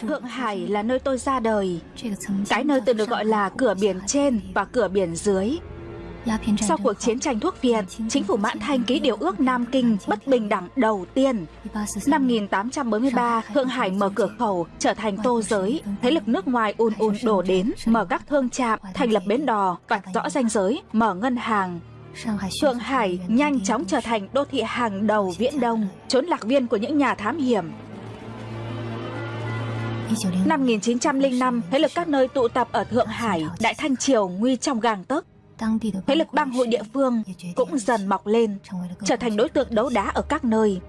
Thượng Hải là nơi tôi ra đời Cái nơi từng được gọi là cửa biển trên và cửa biển dưới Sau cuộc chiến tranh thuốc Việt, chính phủ Mãn Thanh ký điều ước Nam Kinh bất bình đẳng đầu tiên. Năm 1843, Thượng Hải mở cửa khẩu, trở thành tô giới. Thế lực nước ngoài ùn ùn đổ đến, mở các thương trạm, thành lập bến đò, vạch rõ ranh giới, mở ngân hàng. Thượng Hải nhanh chóng trở thành đô thị hàng đầu Viễn Đông, trốn lạc viên của những nhà thám hiểm. Năm 1905, thế lực các nơi tụ tập ở Thượng Hải, Đại Thanh Triều nguy trong gang tấc. Thế lực bang hội địa phương cũng dần mọc lên, trở thành đối tượng đấu đá ở các nơi.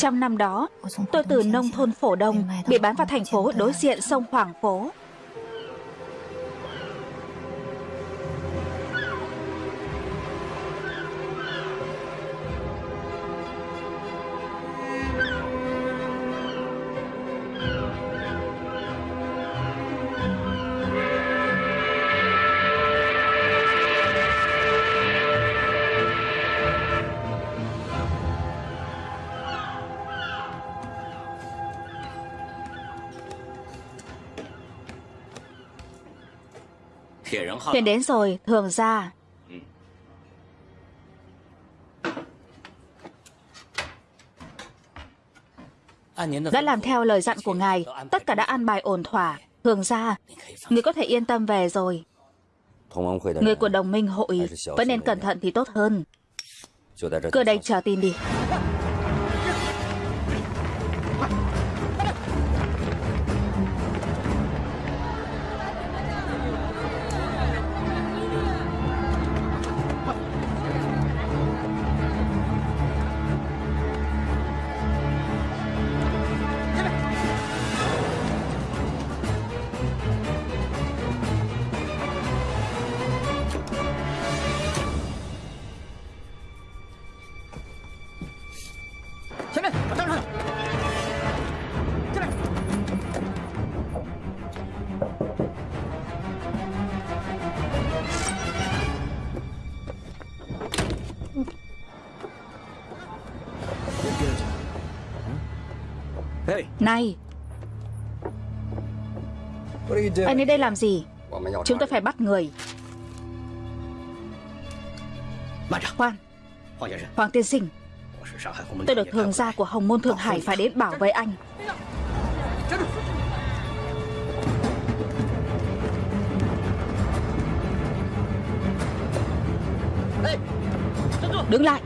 Trong năm đó, tôi từ nông thôn phổ đông bị bán vào thành phố đối diện sông Hoàng Phố. Thuyền đến rồi, thường ra. Đã làm theo lời dặn của ngài, tất cả đã an bài ổn thỏa. Thường ra, người có thể yên tâm về rồi. Người của đồng minh hội vẫn nên cẩn thận thì tốt hơn. Cứ đây chờ tin đi. Này. Anh đến đây làm gì? Chúng tôi phải bắt người. Khoan. Hoàng tiên sinh. Tôi được thường gia của Hồng Môn Thượng Hải phải đến bảo vệ anh. Đứng lại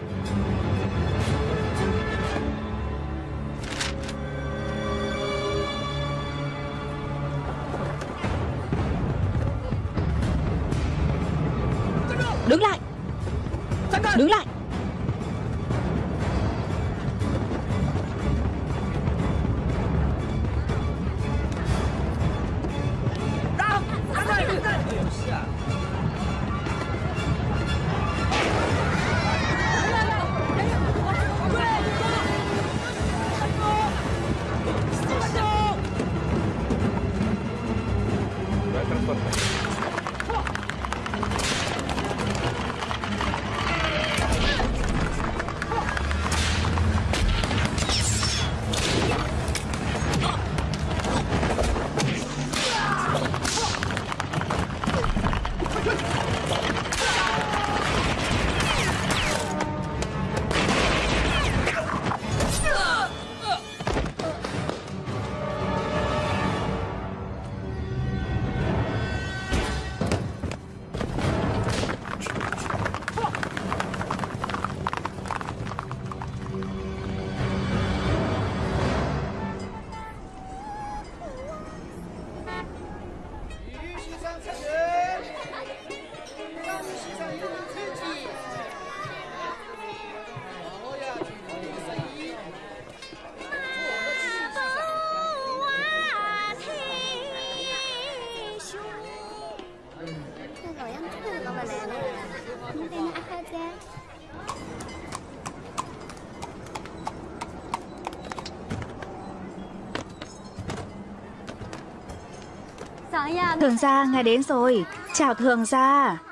Thường gia, ngài đến rồi. Chào thường gia.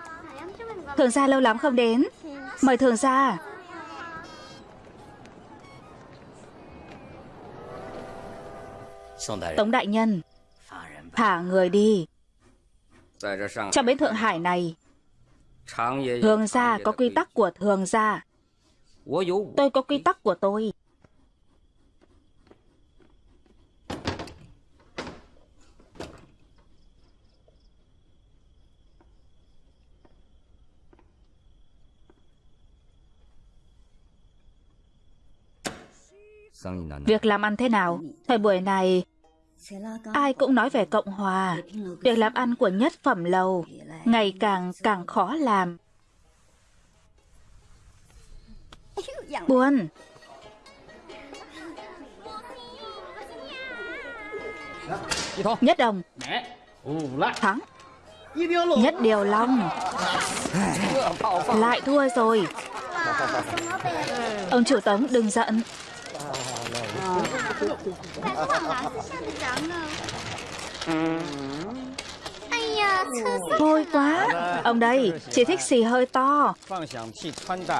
Thường gia lâu lắm không đến. Mời thường gia. Tống đại nhân, thả người đi. Trong bến Thượng Hải này, thường gia có quy tắc của thường gia. Tôi có quy tắc của tôi. Việc làm ăn thế nào? Thời buổi này, ai cũng nói về Cộng Hòa. Việc làm ăn của nhất phẩm lầu ngày càng càng khó làm. Buồn. Nhất đồng. Thắng. Nhất điều long. Lại thua rồi. Ông chủ tống đừng giận. Thôi quá. Ông đây chỉ thích xì hơi to.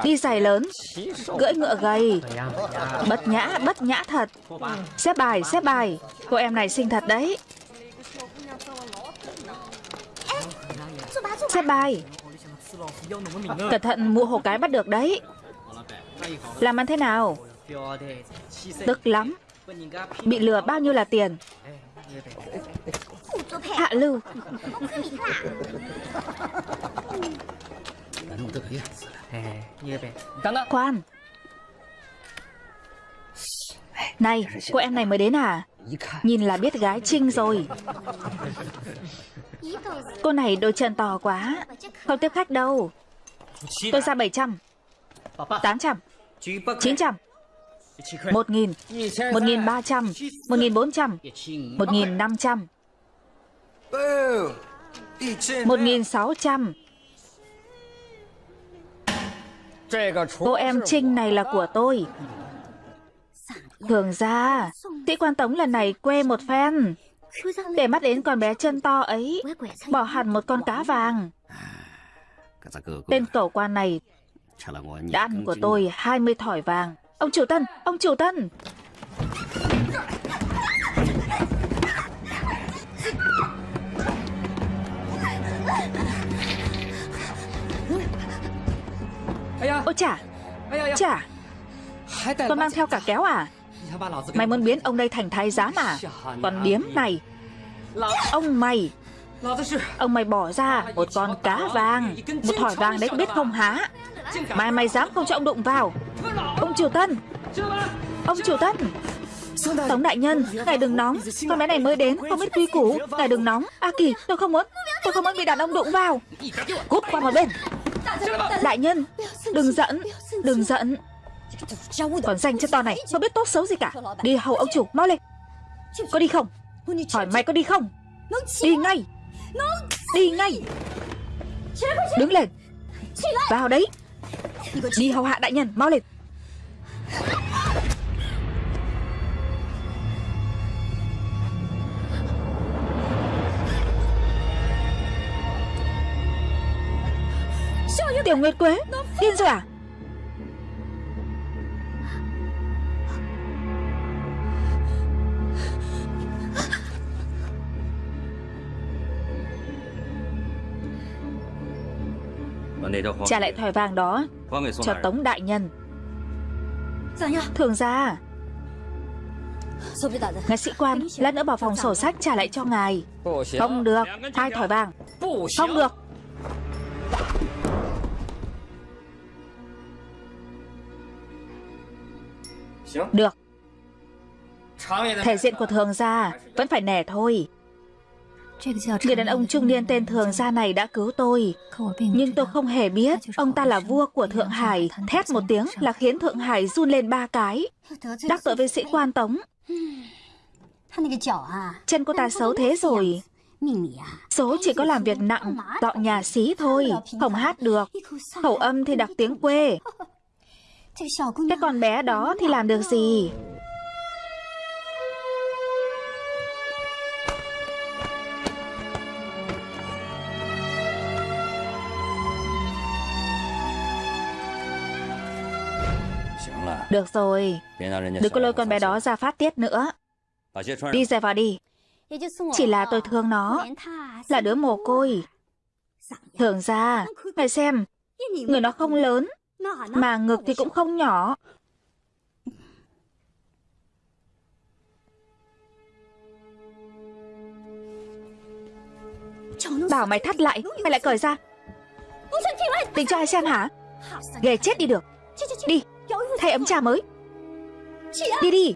Đi giày lớn, Cưỡi ngựa gầy. Bất nhã bất nhã thật. Xếp bài xếp bài. Cô em này xinh thật đấy. Xếp bài. Cẩn thận, mụ hồ cái bắt được đấy. Làm ăn thế nào? Tức lắm. Bị lừa bao nhiêu là tiền? Hạ lưu. Khoan Này, cô em này mới đến à? Nhìn là biết gái trinh rồi. Cô này đôi chân to quá. Không tiếp khách đâu. Tôi ra 700 800 900 một nghìn, một nghìn ba trăm, một nghìn bốn trăm, một nghìn năm trăm, một nghìn sáu trăm. Cô em Trinh này là của tôi. Thường ra, sĩ quan tống lần này quê một phen. Để mắt đến con bé chân to ấy, bỏ hẳn một con cá vàng. Tên cẩu quan này đã ăn của tôi 20 thỏi vàng. Ông chủ tân, ông chủ tân. Ôi chà Chà. Còn mang theo cả kéo à? Mày muốn biến ông đây thành thái giám à? Còn điếm này. Ông mày. Ông mày bỏ ra một con cá vàng Một thỏi vàng đấy biết không há Mai mày dám không cho ông đụng vào. Ông Triều Tân. Ông Triều Tân. Tống đại nhân, ngài đừng nóng. Con bé này mới đến, không biết quy củ. Ngài đừng nóng. A Kỳ, tôi không muốn Tôi không muốn bị đàn ông đụng vào. Cút qua một bên. Đại nhân, đừng giận Đừng giận Còn danh cho to này, không biết tốt xấu gì cả. Đi hầu ông chủ, mau lên. Có đi không? Hỏi mày có đi không? Đi ngay. Đi ngay. Đứng lên. Vào đấy. Đi hầu hạ đại nhân, mau lên. Tiểu Nguyệt Quế. Điên rồi à? Trả lại thỏi vàng đó Cho Tống Đại Nhân. Thường ra Ngài sĩ quan Lát nữa bảo phòng sổ sách trả lại cho ngài. Không được Hai thỏi vàng. Không được. Được. Thể diện của thường gia Vẫn phải nể thôi Người đàn ông trung niên tên thường gia này đã cứu tôi. Nhưng tôi không hề biết Ông ta là vua của Thượng Hải. Thét một tiếng là khiến Thượng Hải run lên ba cái. Đắc tội với sĩ quan Tống. Chân cô ta xấu thế rồi. Số chỉ có làm việc nặng, dọn nhà xí thôi, không hát được. Khẩu âm thì đặc tiếng quê. Cái con bé đó thì làm được gì? Được rồi, đừng có lôi con bé đó ra phát tiết nữa. Đi ra vào đi. Chỉ là tôi thương nó, là đứa mồ côi. Thường ra, ngài xem, người nó không lớn, mà ngực thì cũng không nhỏ. Bảo mày thắt lại, mày lại cởi ra. Tính cho ai xem hả? Ghê chết đi được. Đi, thay ấm trà mới. Đi đi.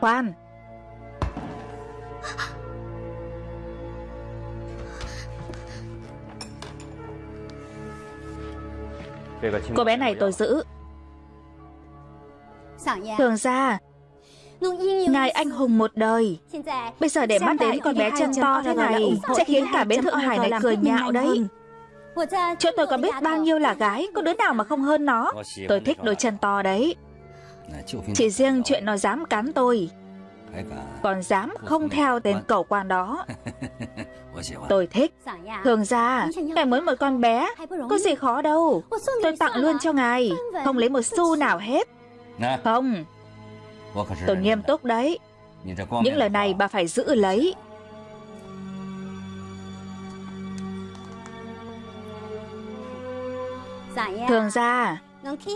Khoan Cô bé này tôi giữ. Thường ra Ngài anh hùng một đời. Bây giờ để mắt đến con bé chân to thế này? Sẽ khiến cả bến Thượng Hải này cười nhạo đấy. Chỗ tôi có biết bao nhiêu là gái Có đứa nào mà không hơn nó? Tôi thích đôi chân to đấy. Chỉ riêng chuyện nó dám cắn tôi Còn dám không theo tên cầu quan đó. Tôi thích. Thường ra Ngài muốn một con bé Có gì khó đâu. Tôi tặng luôn cho ngài Không lấy một xu nào hết. Không Tôi nghiêm túc đấy. Những lời này bà phải giữ lấy. Thường ra,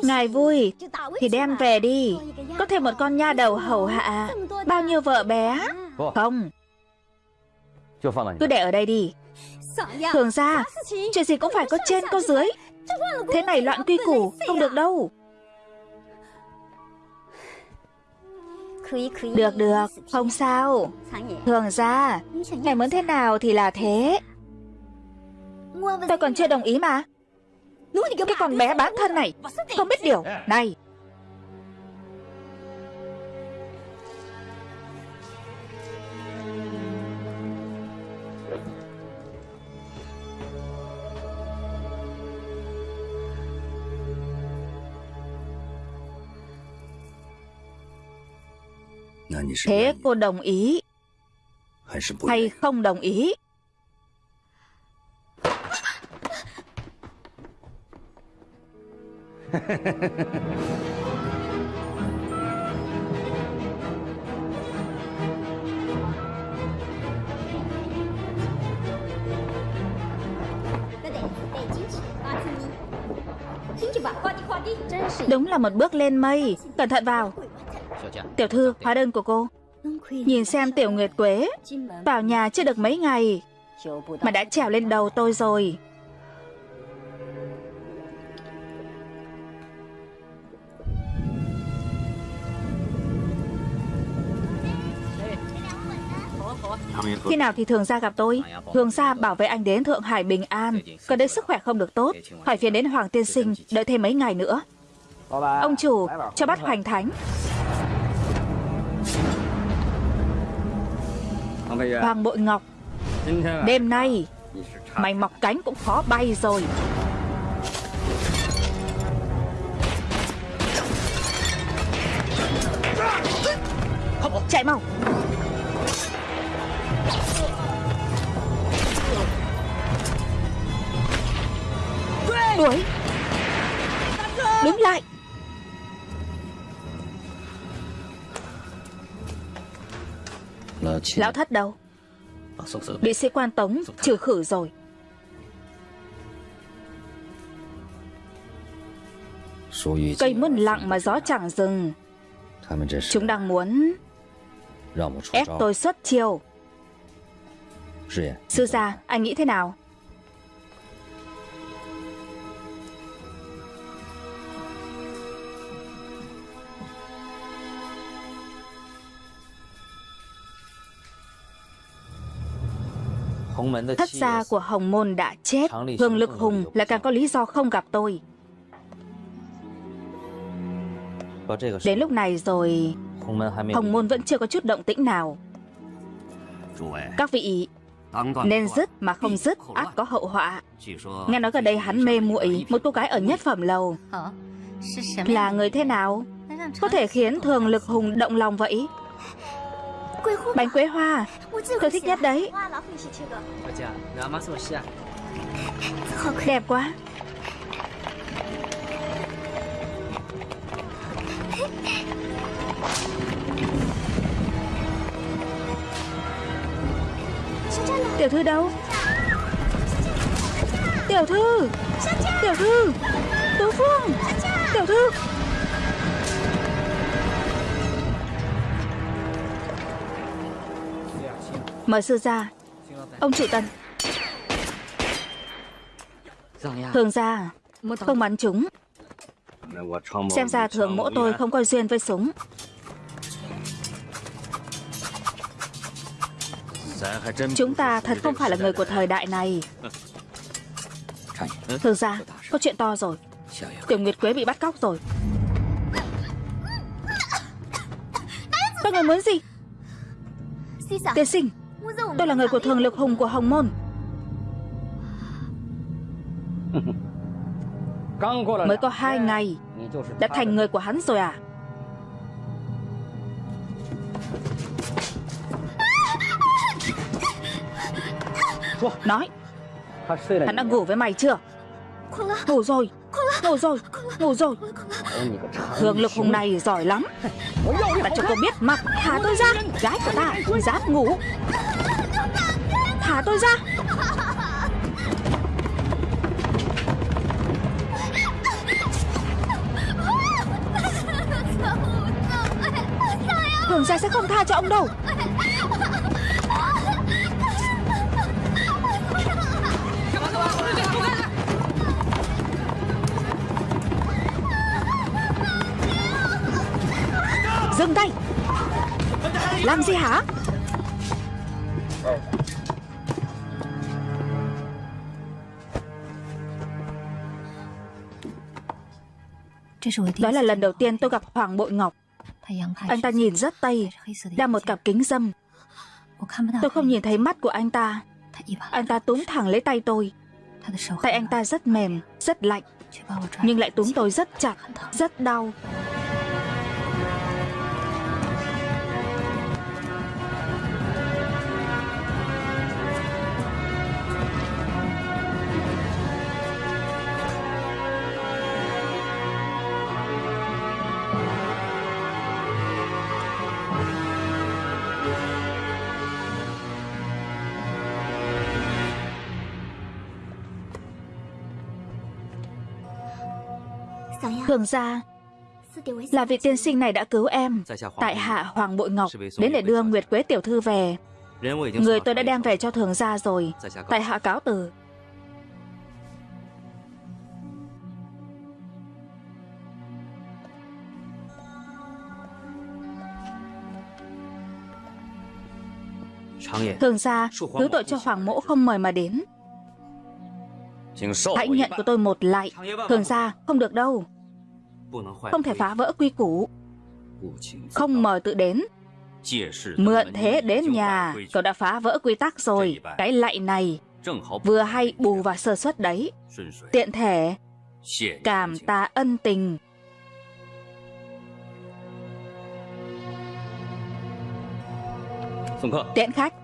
Ngài vui, Thì đem về đi. Có thêm một con nha đầu hầu hạ. Bao nhiêu vợ bé? Không. Cứ để ở đây đi. Thường ra, Chuyện gì cũng phải có trên, có dưới. Thế này loạn quy củ, Không được đâu. Được được. Không sao. Thường ra, Ngài muốn thế nào thì là thế. Tôi còn chưa đồng ý mà. Cái con bé bán thân này, Không biết điều. Này Thế cô đồng ý. Hay không đồng ý? Đúng là một bước lên mây. Cẩn thận vào Tiểu thư, hóa đơn của cô. Nhìn xem Tiểu Nguyệt Quế. Vào nhà chưa được mấy ngày Mà đã trèo lên đầu tôi rồi. Khi nào thì thường gia gặp tôi? Thường gia bảo vệ anh đến Thượng Hải bình an. Còn đến sức khỏe không được tốt. Hỏi phiền đến Hoàng Tiên Sinh Đợi thêm mấy ngày nữa. Ông chủ cho bắt hoành thánh Hoàng Bội Ngọc. Đêm nay Mày mọc cánh cũng khó bay rồi. Chạy mau. Đuổi. Đứng lại Lão thất đâu? Bị sĩ quan tống trừ khử rồi. Cây muôn lặng mà gió chẳng dừng. Chúng đang muốn Ép tôi xuất chiêu. Sư gia, anh nghĩ thế nào? Thất gia của Hồng Môn đã chết. Hương Lực Hùng lại càng có lý do không gặp tôi. Đến lúc này rồi Hồng môn vẫn chưa có chút động tĩnh nào. Các vị Nên dứt mà không dứt át có hậu họa. Nghe nói gần đây hắn mê muội Một cô gái ở nhất phẩm lầu. Là người thế nào? Có thể khiến thường lực hùng động lòng vậy Bánh quế hoa. Tôi thích nhất đấy. Đẹp quá. Tiểu thư đâu? Tiểu thư. Tiểu thư. Tú Phương. Tiểu thư Mời sư ra. Ông chủ tần. Thường ra Không bắn chúng. Xem ra thường mỗ tôi không có duyên với súng. Chúng ta thật không phải là người của thời đại này. Thường ra Có chuyện to rồi. Tiểu Nguyệt Quế bị bắt cóc rồi. Các người muốn gì? Tiên sinh Tôi là người của thường lực hùng của Hồng Môn. Mới có hai ngày Đã thành người của hắn rồi à? Nói Hắn đã ngủ với mày chưa? Ngủ rồi Ngủ rồi Ngủ rồi. Thường lực hùng này giỏi lắm. Ta cho cô biết mặt Thả tôi ra. Gái của ta Dám ngủ. Thả tôi ra. Thường gia sẽ không tha cho ông đâu Làm gì hả? Đó là lần đầu tiên tôi gặp Hoàng Bội Ngọc. Anh ta nhìn rất tây Đeo một cặp kính dâm. Tôi không nhìn thấy mắt của anh ta. Anh ta túm thẳng lấy tay tôi. Tay anh ta rất mềm, rất lạnh Nhưng lại túm tôi rất chặt, rất đau. Thường ra Là vị tiên sinh này đã cứu em Tại hạ Hoàng Bội Ngọc, Đến để đưa Nguyệt Quế Tiểu Thư về. Người tôi đã đem về cho thường gia rồi, Tại hạ cáo từ Thường gia Thứ tội cho Hoàng Mỗ không mời mà đến. Hãy nhận của tôi một lại Thường gia không được đâu. Không thể phá vỡ quy củ. Không mời tự đến. Mượn thế đến nhà Cậu đã phá vỡ quy tắc rồi. Cái lạy này Vừa hay bù vào sơ suất đấy. Tiện thể Cảm ta ân tình. Tiễn khách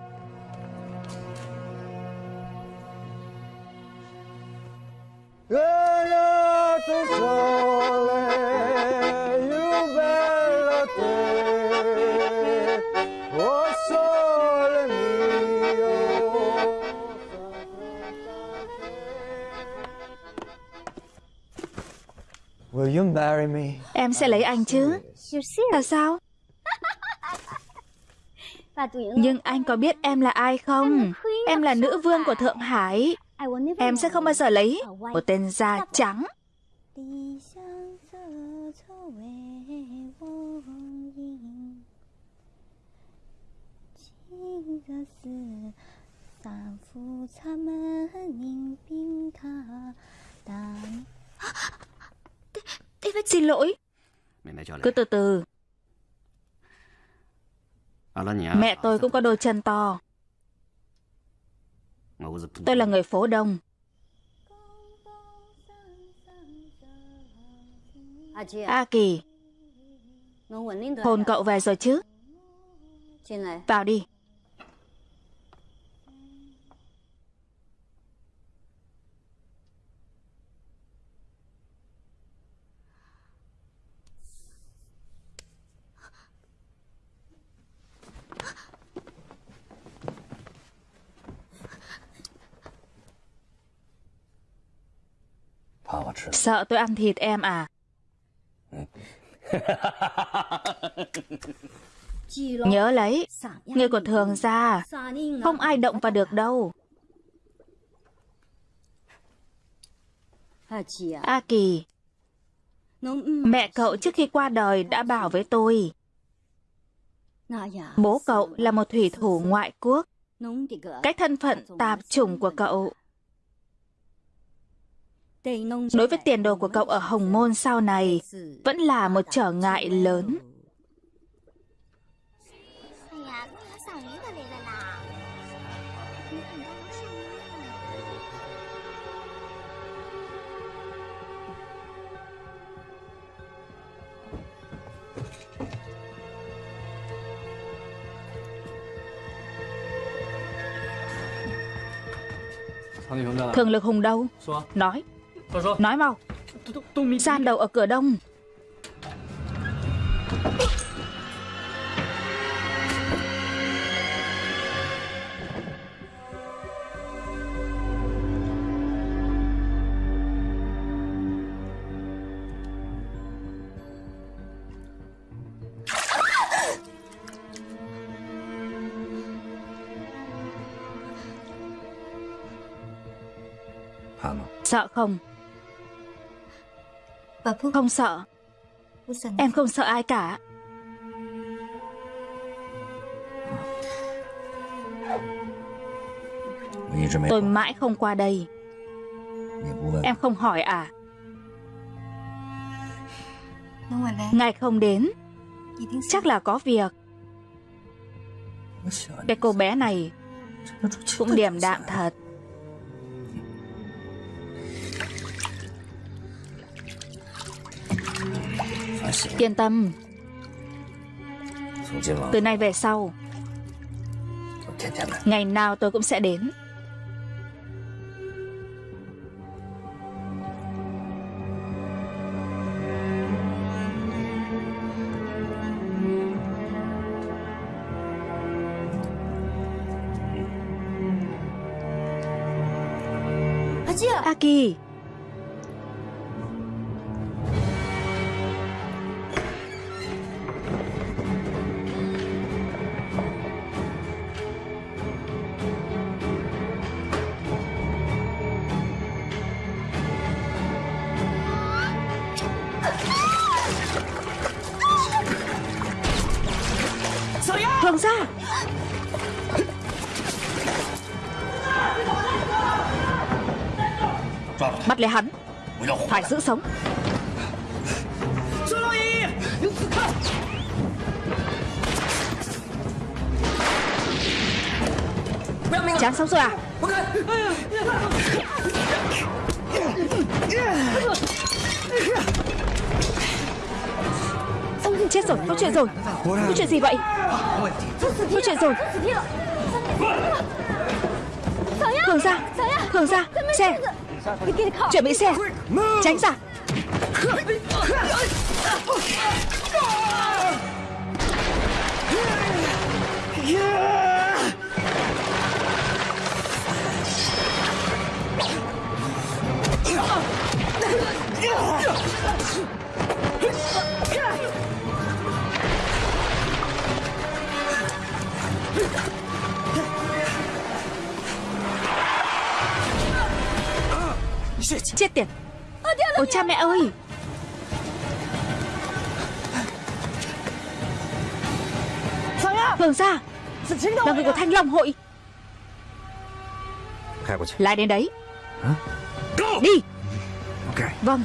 Em sẽ lấy anh chứ. Là sao? Nhưng anh có biết em là ai không? Em là nữ vương của Thượng Hải Em sẽ không bao giờ lấy Một tên da trắng. Xin lỗi. Cứ từ từ. Mẹ tôi cũng có đôi chân to Tôi là người phố đông. A Kỳ Hồn cậu về rồi chứ? Vào đi Sợ tôi ăn thịt em à? Nhớ lấy Người của thường ra. Không ai động vào được đâu. A Kỳ Mẹ cậu trước khi qua đời đã bảo với tôi Bố cậu là một thủy thủ ngoại quốc. Cái thân phận tạp chủng của cậu đối với tiền đồ của cậu ở Hồng Môn sau này vẫn là một trở ngại lớn. Thường lực hùng đâu? Nói Nói mau. Gian đầu ở cửa đông. Sợ không không sợ. Em không sợ ai cả. Tôi mãi không qua đây. Em không hỏi à? Ngài không đến. Chắc là có việc. Cái cô bé này Cũng điềm đạm thật Yên tâm. Từ nay về sau Ngày nào tôi cũng sẽ đến. Aki sống. Chán sống rồi à? Chết rồi, có chuyện rồi. Có chuyện gì vậy? Có chuyện rồi. Hường ra Hường ra Xe Chuẩn bị xe Tránh ra. Chết. Tiệt. Ôi cha mẹ ơi. Vương gia Là người của Thanh Long hội. Lại đến đấy. Đi. Vâng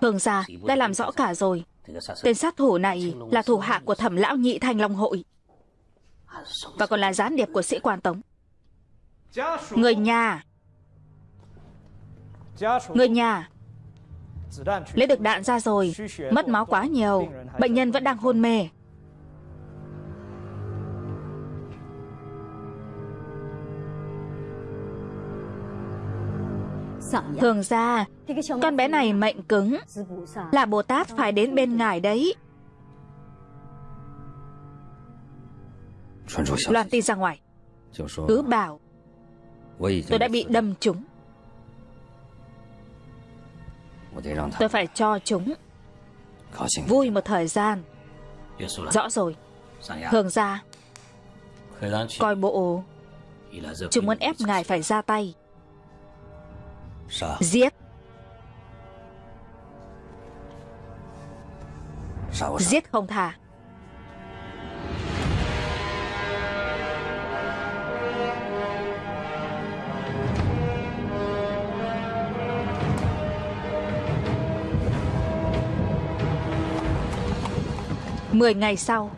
Thường gia đã làm rõ cả rồi. Tên sát thủ này là thủ hạ của thẩm lão nhị thanh long hội. Và còn là gián điệp của sĩ quan tống. Người nhà. Người nhà. Lấy được đạn ra rồi. Mất máu quá nhiều. Bệnh nhân vẫn đang hôn mê. Dạ. Thường ra, Con bé này mệnh cứng, Là Bồ Tát phải đến bên ngài đấy. Loan tin ra ngoài. Cứ bảo, Tôi đã bị đâm trúng. Tôi phải cho chúng. Vui một thời gian. Rõ rồi. Thường ra, Coi bộ, Chúng muốn ép ngài phải ra tay. Giết. Giết không thả Mười ngày sau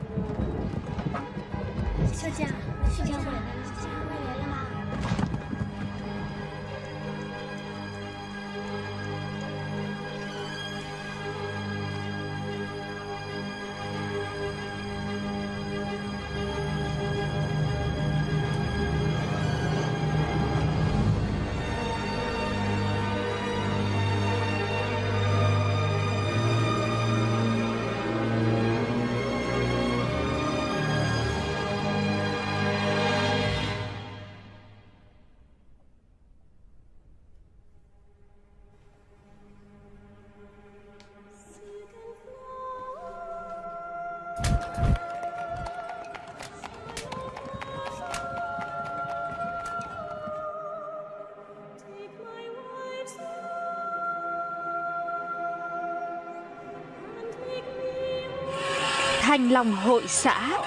lòng Long hội xã.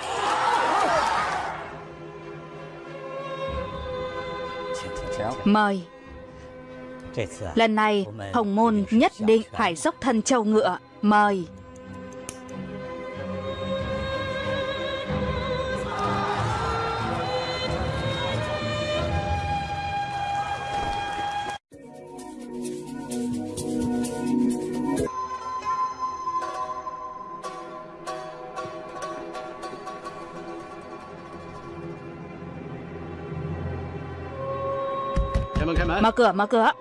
Mời. Lần này, Hồng Môn nhất định phải dốc thân châu ngựa. Mời. Mở cửa, mở cửa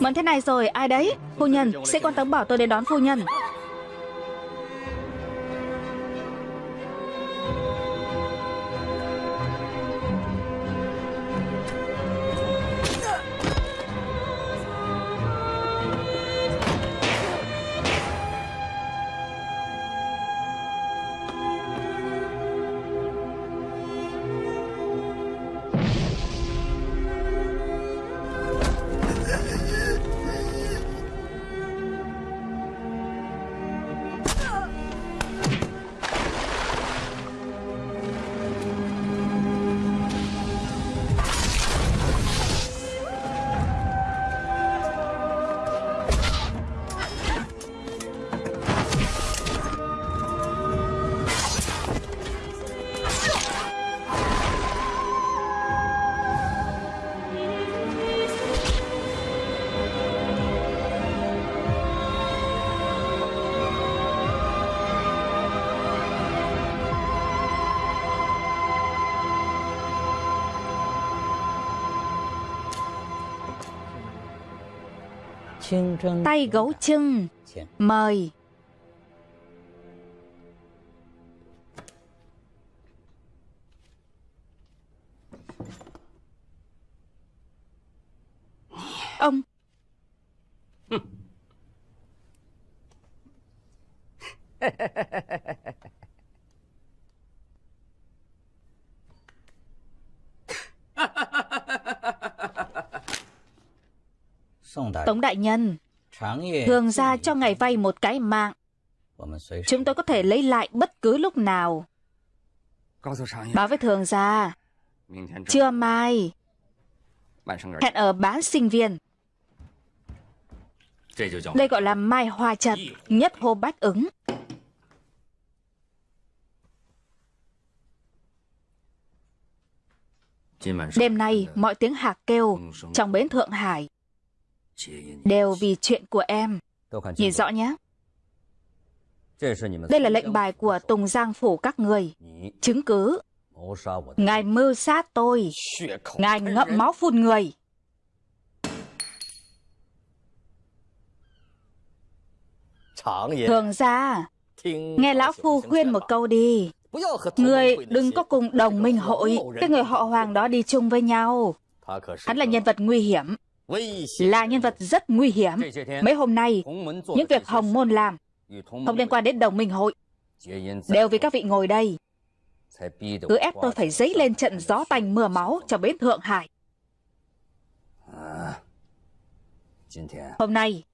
Mẫn thế này rồi, ai đấy? Phu nhân, sĩ quan tấm bảo tôi đến đón phu nhân Tay gấu trưng Mời Tống đại nhân. Thường ra cho ngài vay một cái mạng. Chúng tôi có thể lấy lại bất cứ lúc nào. Báo với thường gia Trưa mai Hẹn ở bán sinh viên. Đây gọi là mai hoa trật, nhất hô bách ứng. Đêm nay, mọi tiếng hạc kêu trong bến Thượng Hải đều vì chuyện của em. Nhìn rõ nhé. Đây là lệnh bài của Tùng Giang Phủ các người. Chứng cứ. Ngài mưu sát tôi. Ngài ngậm máu phun người. Thường ra, nghe Lão Phu khuyên một câu đi. Người đừng có cùng đồng minh hội, cái người họ hoàng đó đi chung với nhau. Hắn là nhân vật nguy hiểm, là nhân vật rất nguy hiểm. Mấy hôm nay, những việc Hồng Môn làm không liên quan đến đồng minh hội. Đều vì các vị ngồi đây. Cứ ép tôi phải dấy lên trận gió tanh mưa máu cho bến Thượng Hải. Hôm nay,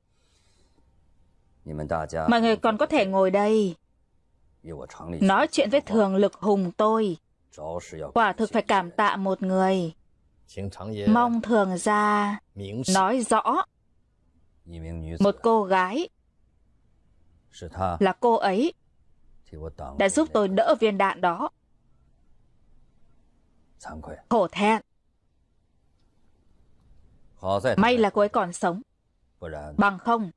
mọi người còn có thể ngồi đây nói chuyện với thường lực hùng tôi quả thực phải cảm tạ một người mong thường ra nói rõ một cô gái là cô ấy đã giúp tôi đỡ viên đạn đó. khổ thẹn. may là cô ấy còn sống. bằng không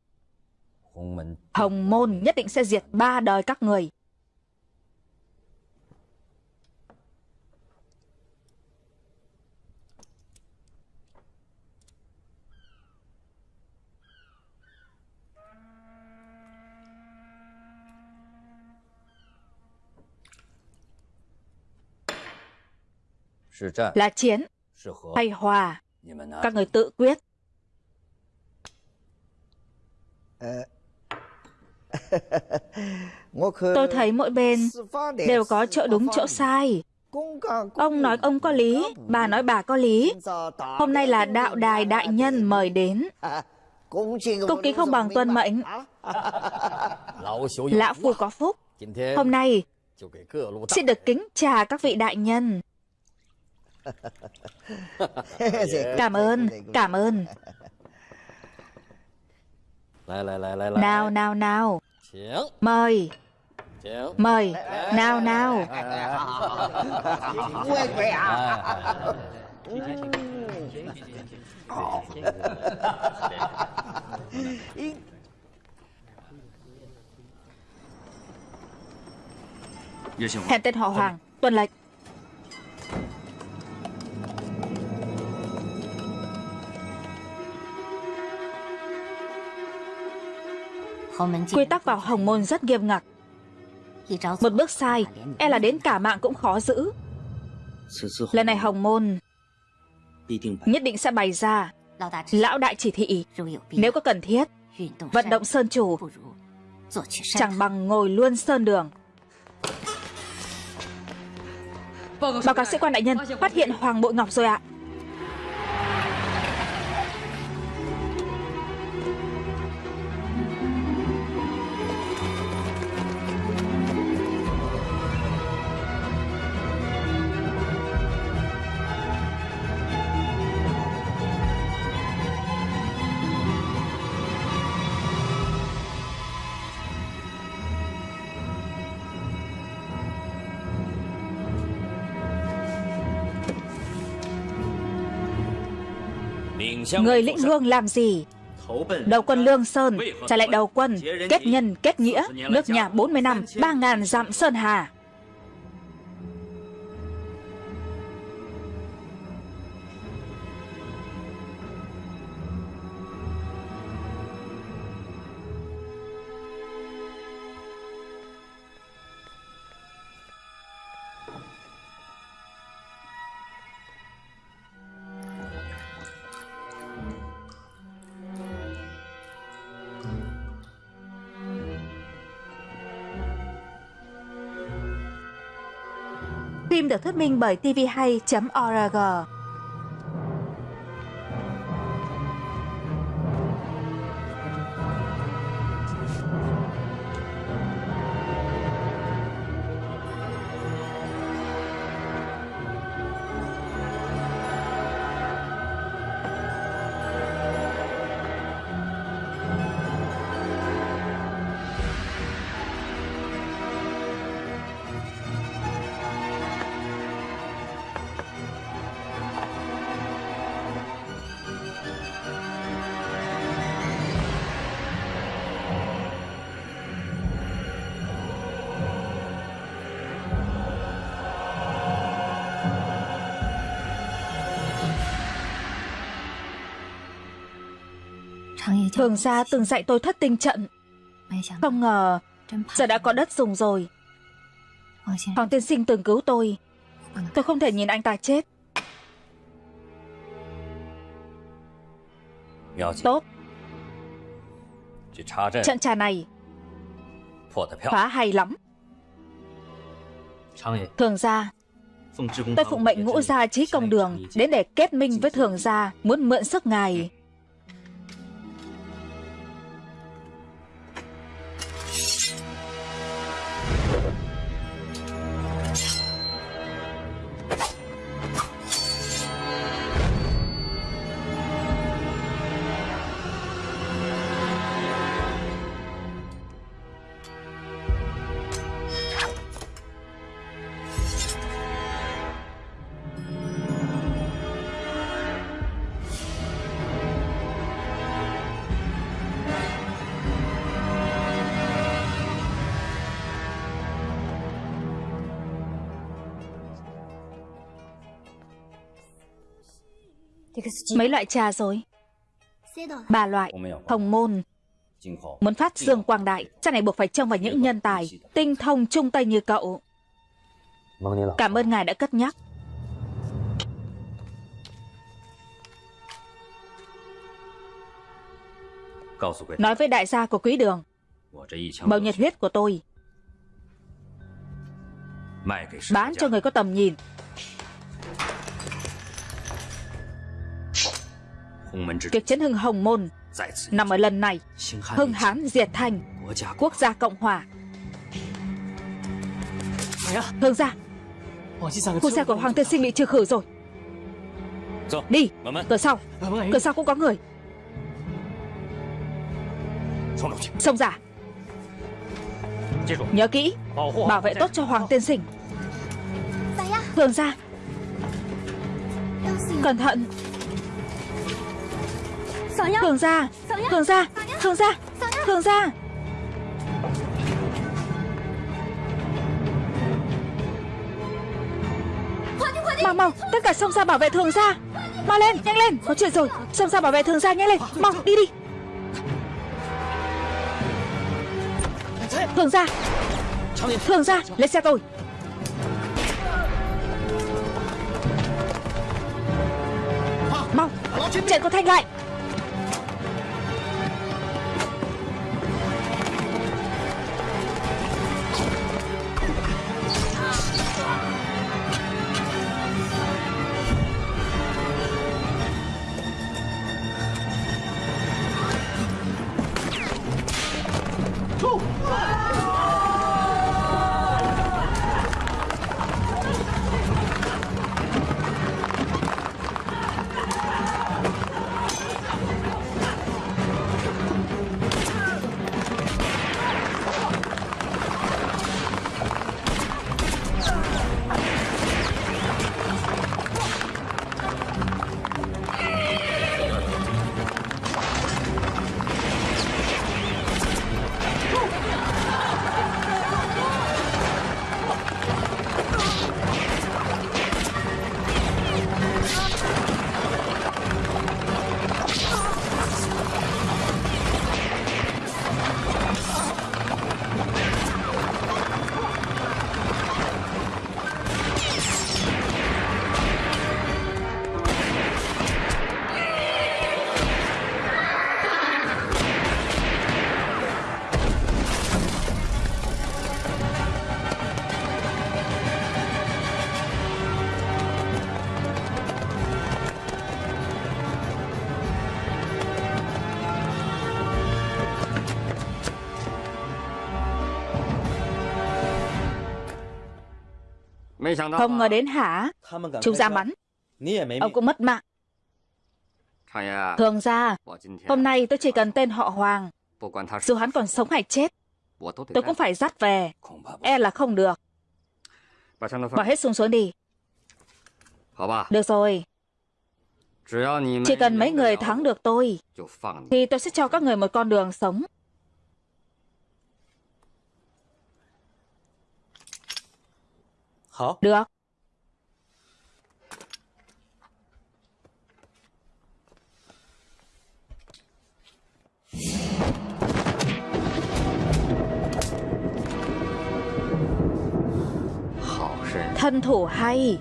hồng môn nhất định sẽ diệt ba đời các người là chiến hay hòa. các người tự quyết. Tôi thấy mỗi bên đều có chỗ đúng chỗ sai. Ông nói ông có lý bà nói bà có lý. Hôm nay là đạo đài đại nhân mời đến. Cung kính không bằng tuân mệnh. lão phu có phúc. Hôm nay xin được kính trà các vị đại nhân cảm ơn, cảm ơn. Nào, nào, nào. Mời. Mời. Nào, nào. Hẹn tên họ Hoàng, tuân lệnh. Quy tắc vào hồng môn rất nghiêm ngặt. Một bước sai E là đến cả mạng cũng khó giữ. Lần này hồng môn Nhất định sẽ bày ra. Lão đại chỉ thị, Nếu có cần thiết, Vận động sơn chủ. Chẳng bằng ngồi luôn sơn đường. Báo cáo sĩ quan đại nhân, Phát hiện Hoàng Bội Ngọc rồi ạ. Người lĩnh hương làm gì? Đầu quân Lương Sơn, Trả lại đầu quân, Kết nhân, kết nghĩa, Nước nhà 40 năm 3.000 dặm Sơn Hà. Được thuyết minh bởi tvhay.org. Thường gia từng dạy tôi thất tinh trận. Không ngờ, Giờ đã có đất dùng rồi. Hoàng tiên sinh từng cứu tôi. Tôi không thể nhìn anh ta chết. Tốt. Trận trà này Phá hay lắm. Thường gia, Tôi phụng mệnh ngũ gia trí công đường Đến để kết minh với thường gia, Muốn mượn sức ngài. Mấy loại trà rồi? Ba loại. Hồng môn. Muốn phát dương quang đại Chắc này buộc phải trông vào những nhân tài Tinh thông trung tây như cậu. Cảm ơn ngài đã cất nhắc. Nói với đại gia của quý đường Màu nhiệt huyết của tôi Bán cho người có tầm nhìn Việc chấn hưng Hồng Môn nằm ở lần này. Hưng Hán diệt thành Quốc gia Cộng Hòa. Hương gia Khu xe của Hoàng Tiên Sinh bị trừ khử rồi. Đi Cửa sau. Cửa sau cũng có người. Xông ra Nhớ kỹ Bảo vệ tốt cho Hoàng Tiên Sinh. Hương gia. Cẩn thận Thường gia Thường gia Thường gia Thường gia. Mau mau Tất cả xông ra bảo vệ thường gia. Mau lên Nhanh lên Có chuyện rồi. Xông ra bảo vệ thường gia Nhanh lên. Mau đi đi. Thường gia Thường gia Lên xe tôi. Mau Chạy cô Thanh lại Không ngờ đến hả? Chúng ra bắn Ông cũng mất mạng. Thường ra Hôm nay tôi chỉ cần tên họ Hoàng. Dù hắn còn sống hay chết Tôi cũng phải dắt về. E là không được. Bỏ hết súng xuống đi. Được rồi. Chỉ cần mấy người thắng được tôi Thì tôi sẽ cho các người một con đường sống Được. Thân thủ hay.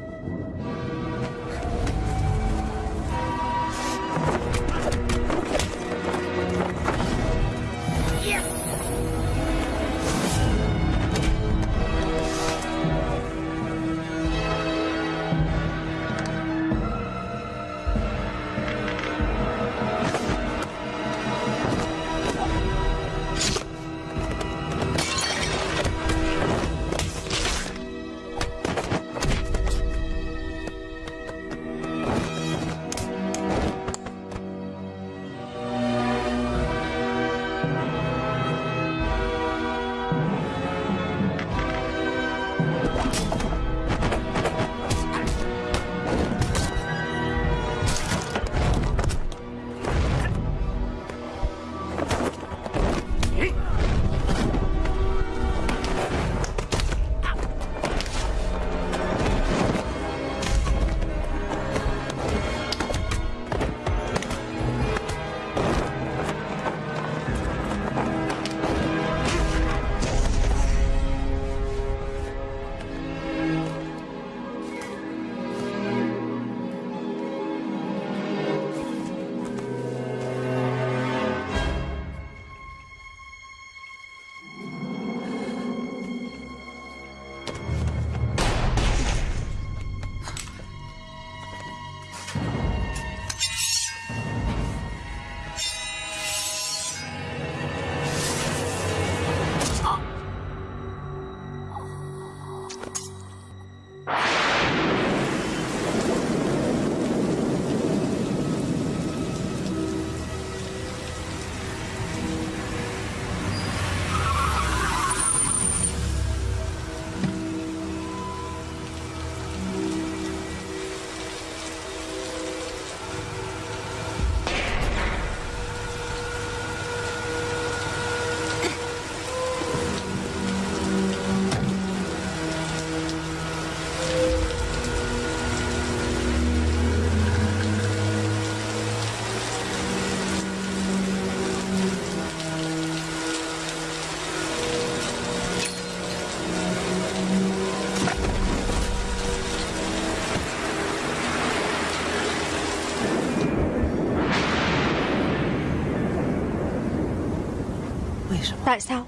Tại sao?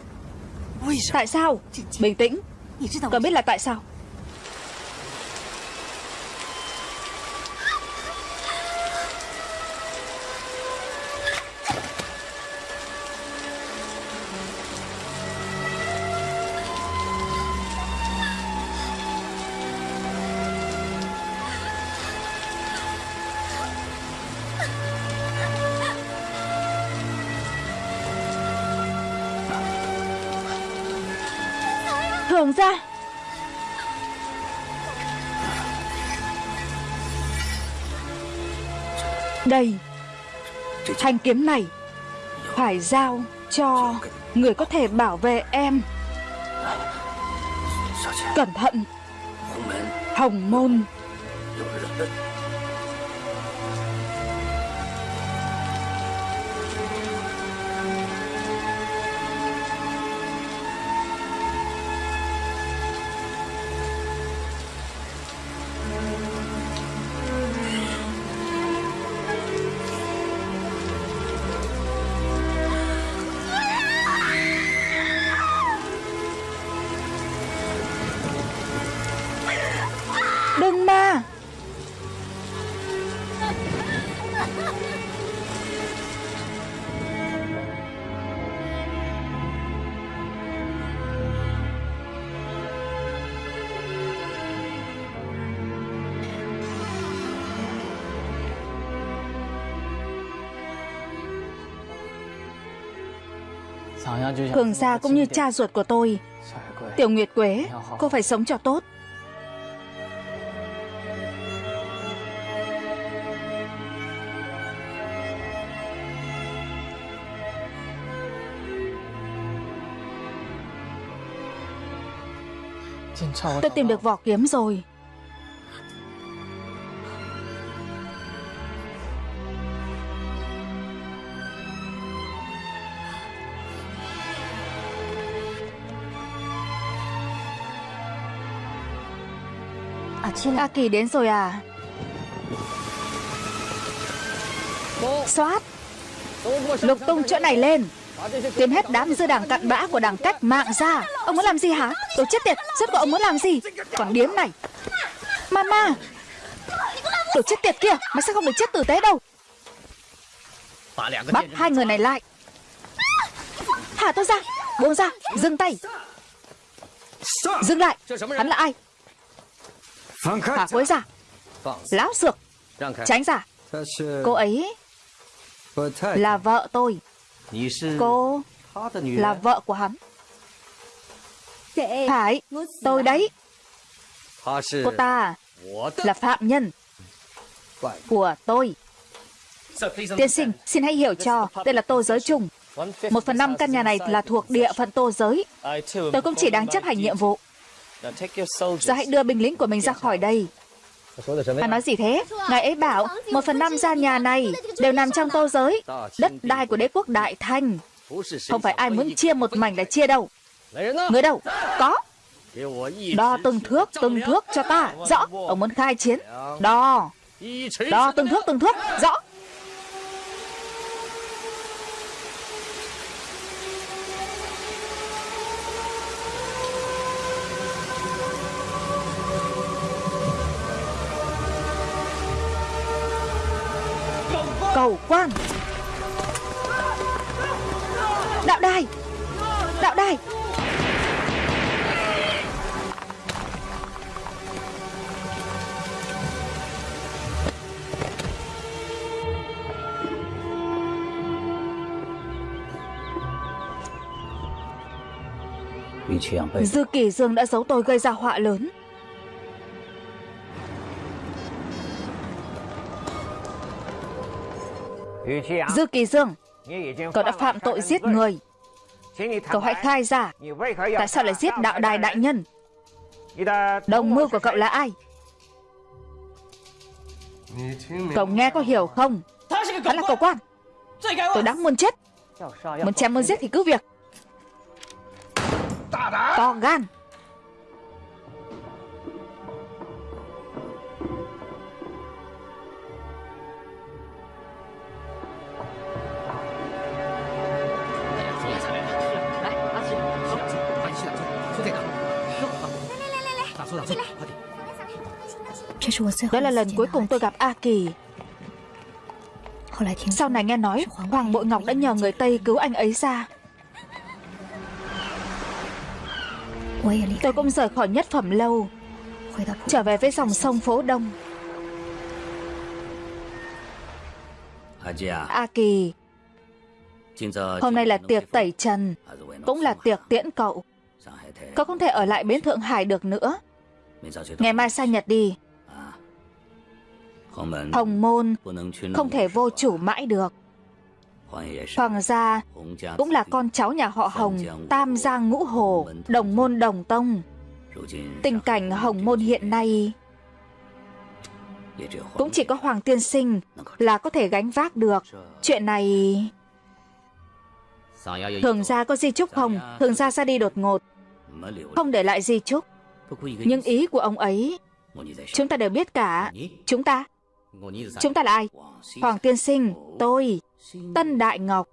Tại sao? Bình tĩnh. Con biết là tại sao Thanh kiếm này. Phải giao cho Người có thể bảo vệ em. Cẩn thận, Hồng môn. Cường gia cũng như cha ruột của tôi. Tiểu Nguyệt Quế, Cô phải sống cho tốt. Tôi tìm được vỏ kiếm rồi. A Kỳ đến rồi à? Xoát Lục tung chỗ này. lên. Tìm hết đám dư đảng cặn bã của đảng cách mạng ra. Ông muốn làm gì hả? Đồ chết tiệt Rốt của ông muốn làm gì? Còn điếm này. Mama. Đồ chết tiệt kia Mày sao không được chết tử tế đâu? Bắt hai người này lại. Thả tôi ra Buông ra Dừng tay. Dừng lại. Hắn là ai Thả cô ấy ra Láo xược Tránh ra Cô ấy Là vợ tôi Cô Là vợ của hắn Phải Tôi đấy Cô ta Là phạm nhân Của tôi Tiên sinh Xin hãy hiểu cho Đây là tô giới chung Một phần năm căn nhà này là thuộc địa phận tô giới Tôi cũng chỉ đang chấp hành nhiệm vụ Giờ hãy đưa binh lính của mình ra khỏi đây Hắn nói gì thế? Ngài ấy bảo một phần năm gian nhà này đều nằm trong tô giới, đất đai của đế quốc Đại Thanh. Không phải ai muốn chia một mảnh là chia đâu. Người đâu? Có. Đo từng thước, từng thước cho ta. Rõ. Ông muốn khai chiến. Đo. Đo từng thước, từng thước. Rõ. Cầu quan. Đạo đài Đạo đài. Dư Kỳ Dương đã giấu tôi gây ra họa lớn Dư Kỳ Dương Cậu đã phạm tội giết người. Cậu hãy khai ra Tại sao lại giết đạo đài đại nhân? Đồng mưu của cậu là ai? Cậu nghe có hiểu không? Hắn là cậu quan. Tôi đáng muốn chết. Muốn chém muốn giết thì cứ việc. To gan Đó là lần cuối cùng tôi gặp A Kỳ. Sau này nghe nói Hoàng Bội Ngọc đã nhờ người Tây cứu anh ấy ra. Tôi cũng rời khỏi nhất phẩm lâu Trở về với dòng sông phố Đông. A Kỳ Hôm nay là tiệc tẩy trần Cũng là tiệc tiễn cậu. Cậu không thể ở lại bến Thượng Hải được nữa. Ngày mai sang Nhật đi Hồng môn không thể vô chủ mãi được. Hoàng gia cũng là con cháu nhà họ Hồng Tam Giang Ngũ Hồ Đồng môn đồng tông. Tình cảnh Hồng môn hiện nay Cũng chỉ có Hoàng tiên sinh Là có thể gánh vác được. Chuyện này Thường gia có di chúc không? Thường gia ra đi đột ngột. Không để lại di chúc. Nhưng ý của ông ấy Chúng ta đều biết cả. Chúng ta Chúng ta là ai? Hoàng tiên sinh, Tôi, Tân Đại Ngọc.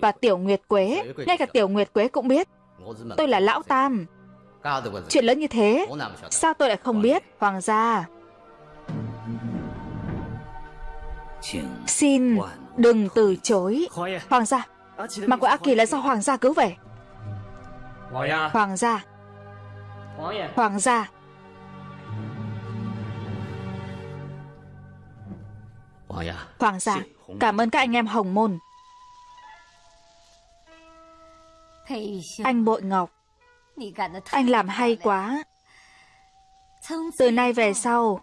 Và Tiểu Nguyệt Quế, Ngay cả Tiểu Nguyệt Quế cũng biết. Tôi là Lão Tam. Chuyện lớn như thế, Sao tôi lại không biết, Hoàng gia? Xin đừng từ chối. Hoàng gia, Mà của A Kỳ là do Hoàng gia cứu về. Hoàng gia Hoàng gia. Hoàng gia Cảm ơn các anh em Hồng Môn. Anh Bội Ngọc Anh làm hay quá. Từ nay về sau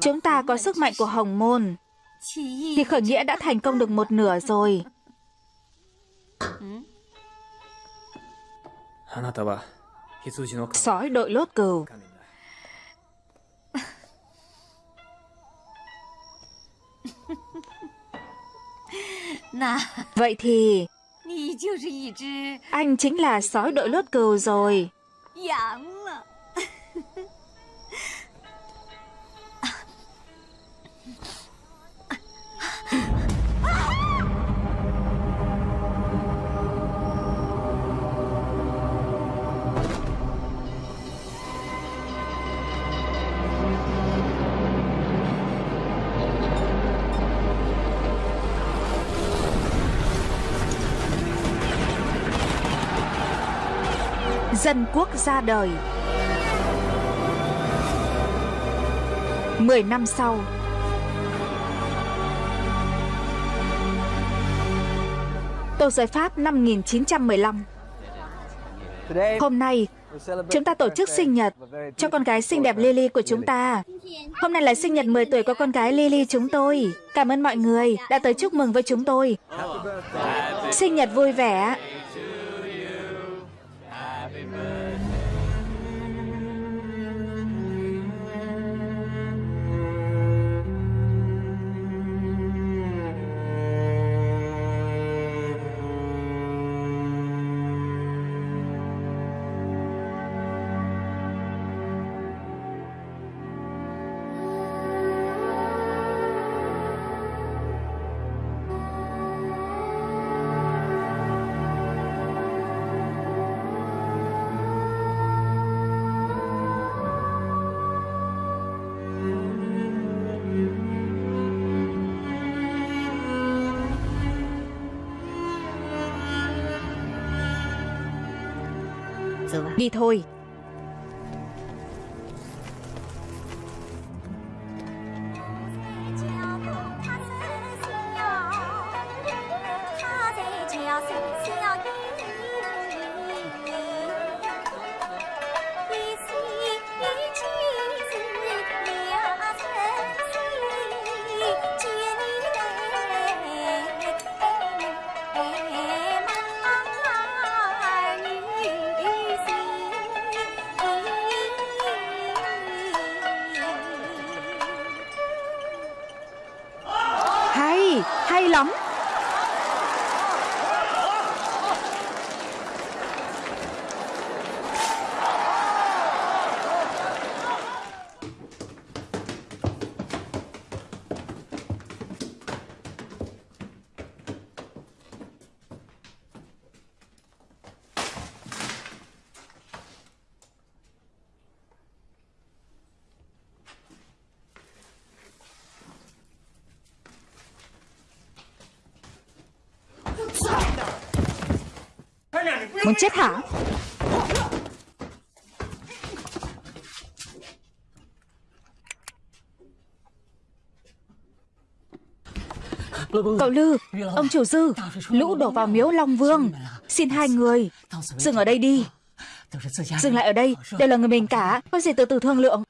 Chúng ta có sức mạnh của Hồng Môn. Thì khởi nghĩa đã thành công được một nửa rồi. Sói đội lốt cừu Vậy thì Anh chính là sói đội lốt cừu rồi Dân quốc ra đời Mười năm sau Tô giới Pháp năm 1915 Hôm nay Chúng ta tổ chức sinh nhật cho con gái xinh đẹp Lily của chúng ta. Hôm nay là sinh nhật 10 tuổi của con gái Lily chúng tôi. Cảm ơn mọi người đã tới chúc mừng với chúng tôi. Sinh nhật vui vẻ. Đi thôi. Muốn chết hả? Cậu Lư, Ông chủ dư, Lũ đổ vào miếu Long Vương. Xin hai người, Dừng ở đây đi. Dừng lại ở đây, Đều là người mình cả. Có gì từ từ thương lượng.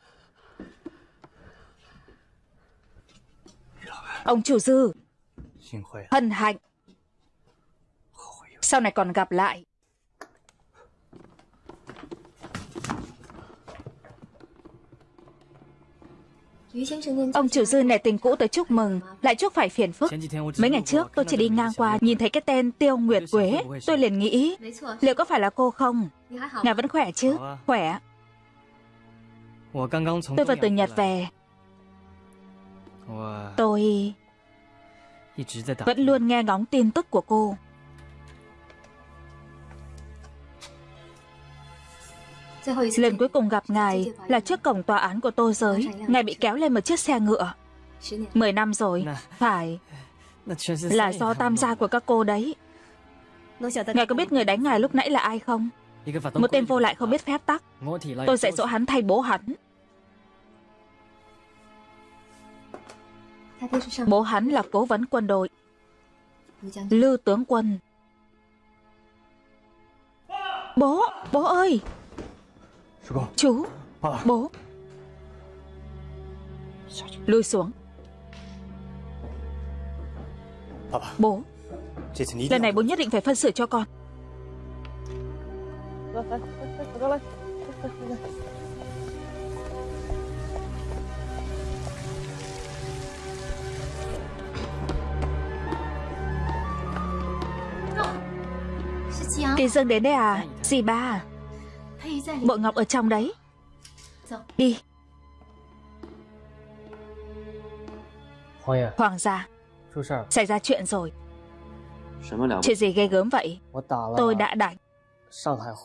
Ông chủ dư, Hân hạnh. Sau này còn gặp lại. Ông chủ dư nể tình cũ tới chúc mừng Lại chúc phải phiền phức. Mấy ngày trước tôi chỉ đi ngang qua Nhìn thấy cái tên Tiêu Nguyệt Quế. Tôi liền nghĩ Liệu có phải là cô không? Ngài vẫn khỏe chứ? Khỏe. Tôi vừa từ Nhật về. Tôi Vẫn luôn nghe ngóng tin tức của cô Lần cuối cùng gặp ngài là trước cổng tòa án của tô giới. Ngài bị kéo lên một chiếc xe ngựa. Mười năm rồi, phải. Là do tam gia của các cô đấy. Ngài có biết người đánh ngài lúc nãy là ai không? Một tên vô lại không biết phép tắc. Tôi dạy dỗ hắn thay bố hắn. Bố hắn là cố vấn quân đội. Lư tướng quân. Bố, bố ơi! Chú. Bố. Lui xuống. Bố. Lần này bố nhất định phải phân xử cho con. Kỳ Dương đến đây à? Dì ba Bộ ngọc ở trong đấy. Đi. Hoàng gia Xảy ra chuyện rồi. Chuyện gì ghê gớm vậy? Tôi đã đánh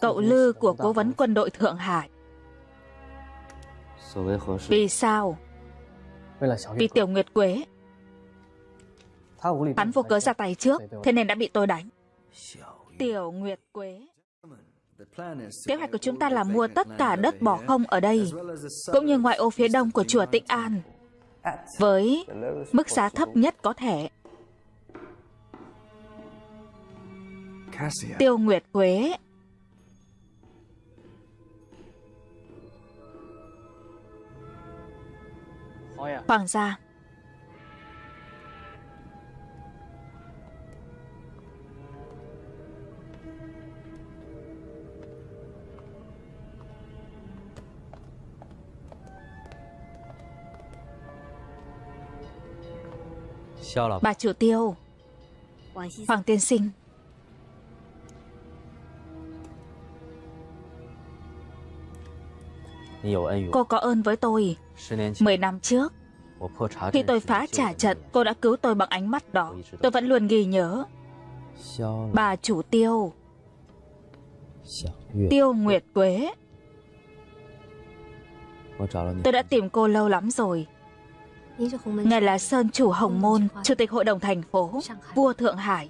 Cậu Lư của cố vấn quân đội Thượng Hải. Vì sao? Vì Tiểu Nguyệt Quế. Hắn vô cớ ra tay trước Thế nên đã bị tôi đánh. Tiểu Nguyệt Quế Kế hoạch của chúng ta là mua tất cả đất bỏ không ở đây Cũng như ngoại ô phía đông của chùa Tịnh An Với mức giá thấp nhất có thể. Tiêu Nguyệt Quế Hoàng gia Bà chủ tiêu. Hoàng tiên sinh. Cô có ơn với tôi. Mười năm trước Khi tôi phá trả trận Cô đã cứu tôi bằng ánh mắt đó Tôi vẫn luôn ghi nhớ. Bà chủ tiêu. Tiêu Nguyệt Quế. Tôi đã tìm cô lâu lắm rồi Ngài là Sơn chủ Hồng Môn Chủ tịch Hội đồng thành phố Vua Thượng Hải.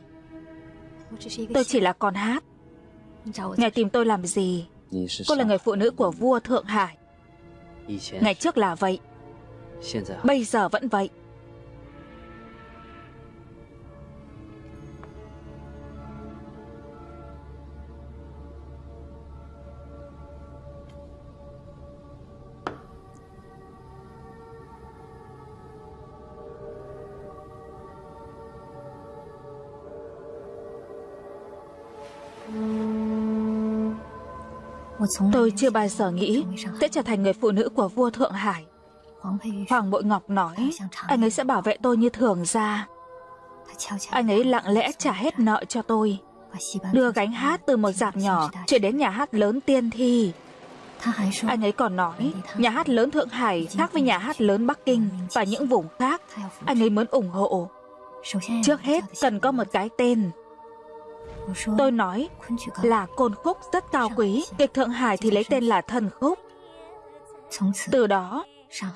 Tôi chỉ là con hát. Ngài tìm tôi làm gì? Cô là người phụ nữ của vua Thượng Hải. Ngày trước là vậy. Bây giờ vẫn vậy Tôi chưa bao giờ nghĩ sẽ trở thành người phụ nữ của vua Thượng Hải. Hoàng Bội Ngọc nói, anh ấy sẽ bảo vệ tôi như thường ra. Anh ấy lặng lẽ trả hết nợ cho tôi. Đưa gánh hát từ một dạp nhỏ chuyển đến nhà hát lớn tiên thi. Anh ấy còn nói, nhà hát lớn Thượng Hải khác với nhà hát lớn Bắc Kinh và những vùng khác. Anh ấy muốn ủng hộ. Trước hết cần có một cái tên Tôi nói là côn khúc rất cao quý, kịch Thượng Hải thì lấy tên là thần khúc. Từ đó,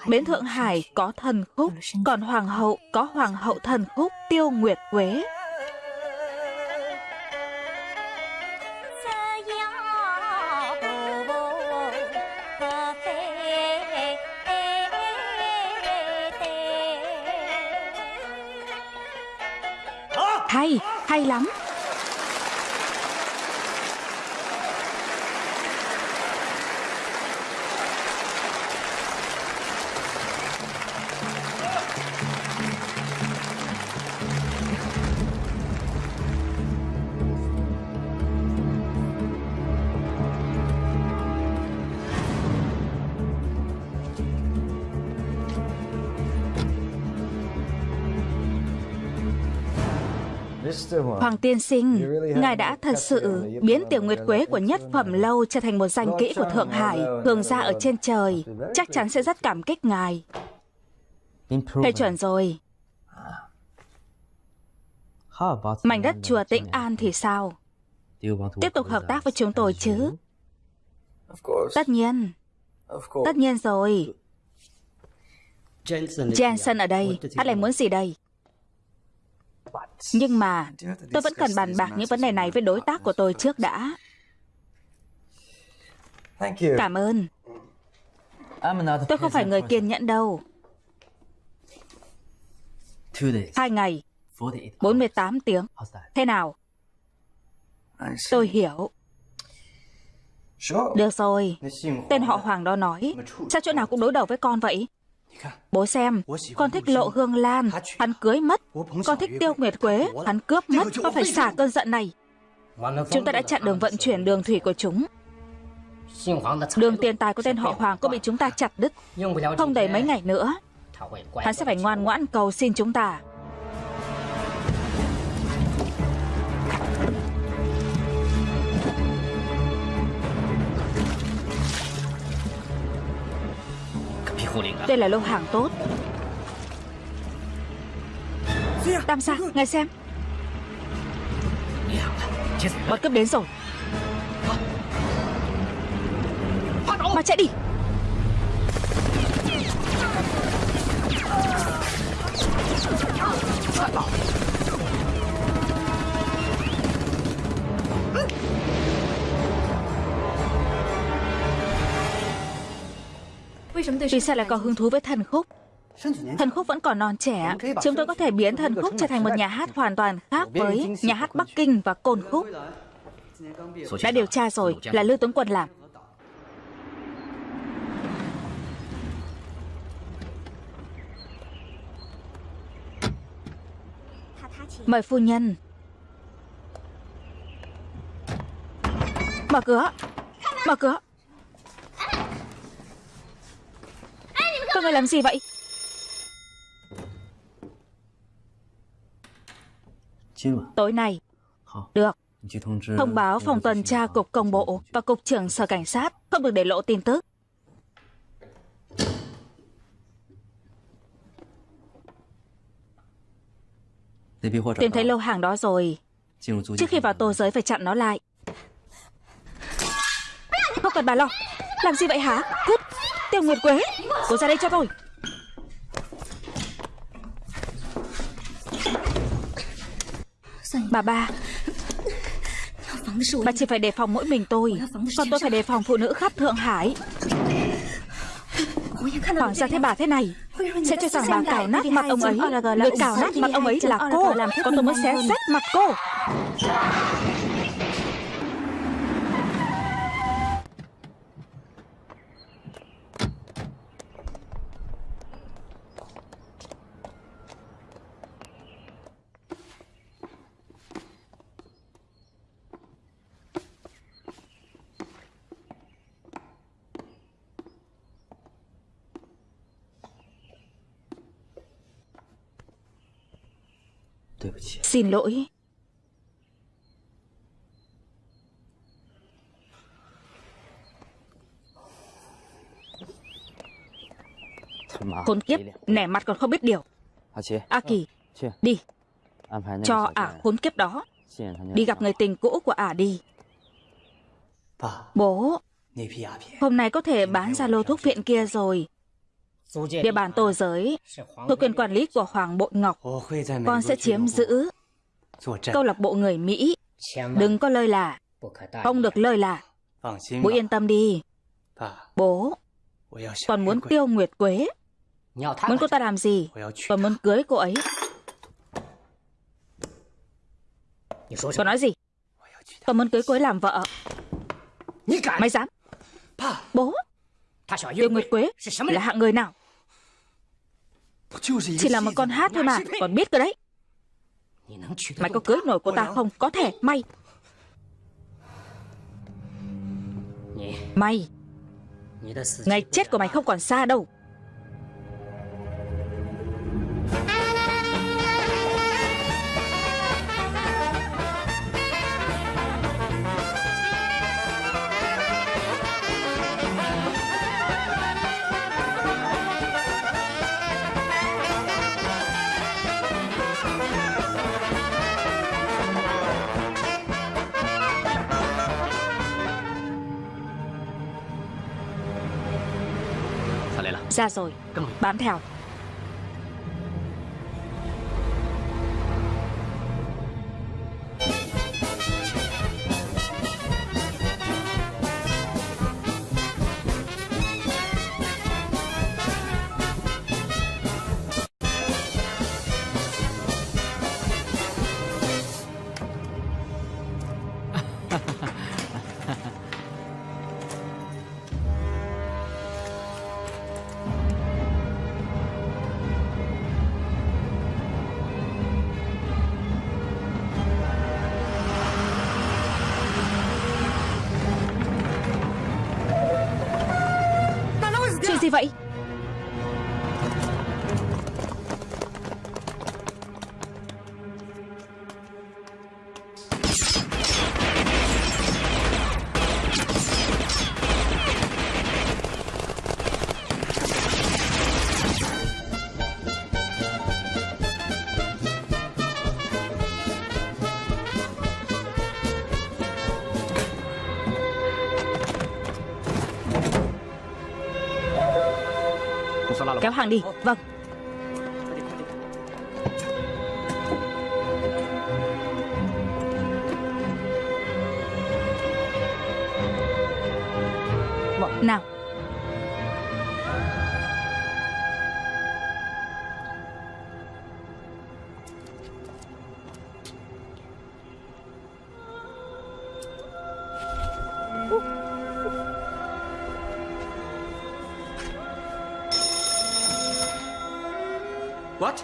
Bến Thượng Hải có thần khúc, còn Hoàng hậu có Hoàng hậu thần khúc Tiêu Nguyệt Quế. Hay, hay lắm. Hoàng tiên sinh, ngài đã thật sự biến tiểu nguyệt quế của nhất phẩm lâu trở thành một danh kỹ của Thượng Hải, thường ra ở trên trời. Chắc chắn sẽ rất cảm kích ngài. Thầy chuẩn rồi. Mảnh đất chùa Tĩnh An thì sao? Tiếp tục hợp tác với chúng tôi chứ? Tất nhiên. Tất nhiên rồi. Jensen ở đây, anh lại muốn gì đây? Nhưng mà tôi vẫn cần bàn bạc những vấn đề này với đối tác của tôi trước đã. Cảm ơn. Tôi không phải người kiên nhẫn đâu. Hai ngày, 48 tiếng. Thế nào? Tôi hiểu. Được rồi, tên họ Hoàng đó nói, sao chỗ nào cũng đối đầu với con vậy? Bố xem, con thích lộ hương lan, hắn cưới mất. Con thích tiêu nguyệt quế, hắn cướp mất, con phải xả cơn giận này. Chúng ta đã chặn đường vận chuyển đường thủy của chúng. Đường tiền tài của tên họ Hoàng cũng bị chúng ta chặt đứt. Không đầy mấy ngày nữa, hắn sẽ phải ngoan ngoãn cầu xin chúng ta. Đây là lô hàng tốt. Tam gia, ngài xem. Bọn cướp đến rồi. Mà chạy đi Vì sao lại có hứng thú với thần khúc? Thần khúc vẫn còn non trẻ Chúng tôi có thể biến thần khúc trở thành một nhà hát hoàn toàn khác với nhà hát Bắc Kinh và côn khúc. Đã điều tra rồi, là Lưu Tuấn Quân làm. Mời phu nhân. Mở cửa. Mở cửa. Các người làm gì vậy? Tối nay. Được. Thông báo phòng tuần tra cục công bộ Và cục trưởng sở cảnh sát. Không được để lộ tin tức. Tìm thấy lô hàng đó rồi. Trước khi vào tô giới phải chặn nó lại. Không cần bà lo. Làm gì vậy hả? Cút Tiêu Nguyệt Quế. Cô ra đây cho tôi. Bà ba. Bà chỉ phải đề phòng mỗi mình tôi. Còn tôi phải đề phòng phụ nữ khắp Thượng Hải. Hoàng gia thấy bà thế này, Sẽ cho rằng bà cào nát mặt ông ấy. Người cào nát mặt ông ấy là cô. Còn tôi mới xé rách mặt cô.，xin lỗi. Khốn kiếp, nẻ mặt còn không biết điều. A Kỳ, đi. Cho ả khốn kiếp đó. Đi gặp người tình cũ của ả đi. Bố, hôm nay có thể bán ra lô thuốc viện kia rồi. Địa bàn tô giới thuộc quyền quản lý của Hoàng Bội Ngọc. Con sẽ chiếm giữ câu lạc bộ người Mỹ. Đừng có lơi là. Không được lơi là. Bố yên tâm đi. Bố, con muốn tiêu Nguyệt Quế. Muốn cô ta làm gì? Con muốn cưới cô ấy. Con nói gì? Con muốn cưới cô ấy làm vợ. Mày dám? Bố, Tiêu Nguyệt Quế là hạng người nào? Chỉ là một con hát thôi mà, còn biết cơ đấy. Mày có cưới nổi cô ta không? Có thể, mày. Mày. Ngày chết của mày không còn xa đâu.，ra rồi, bám theo.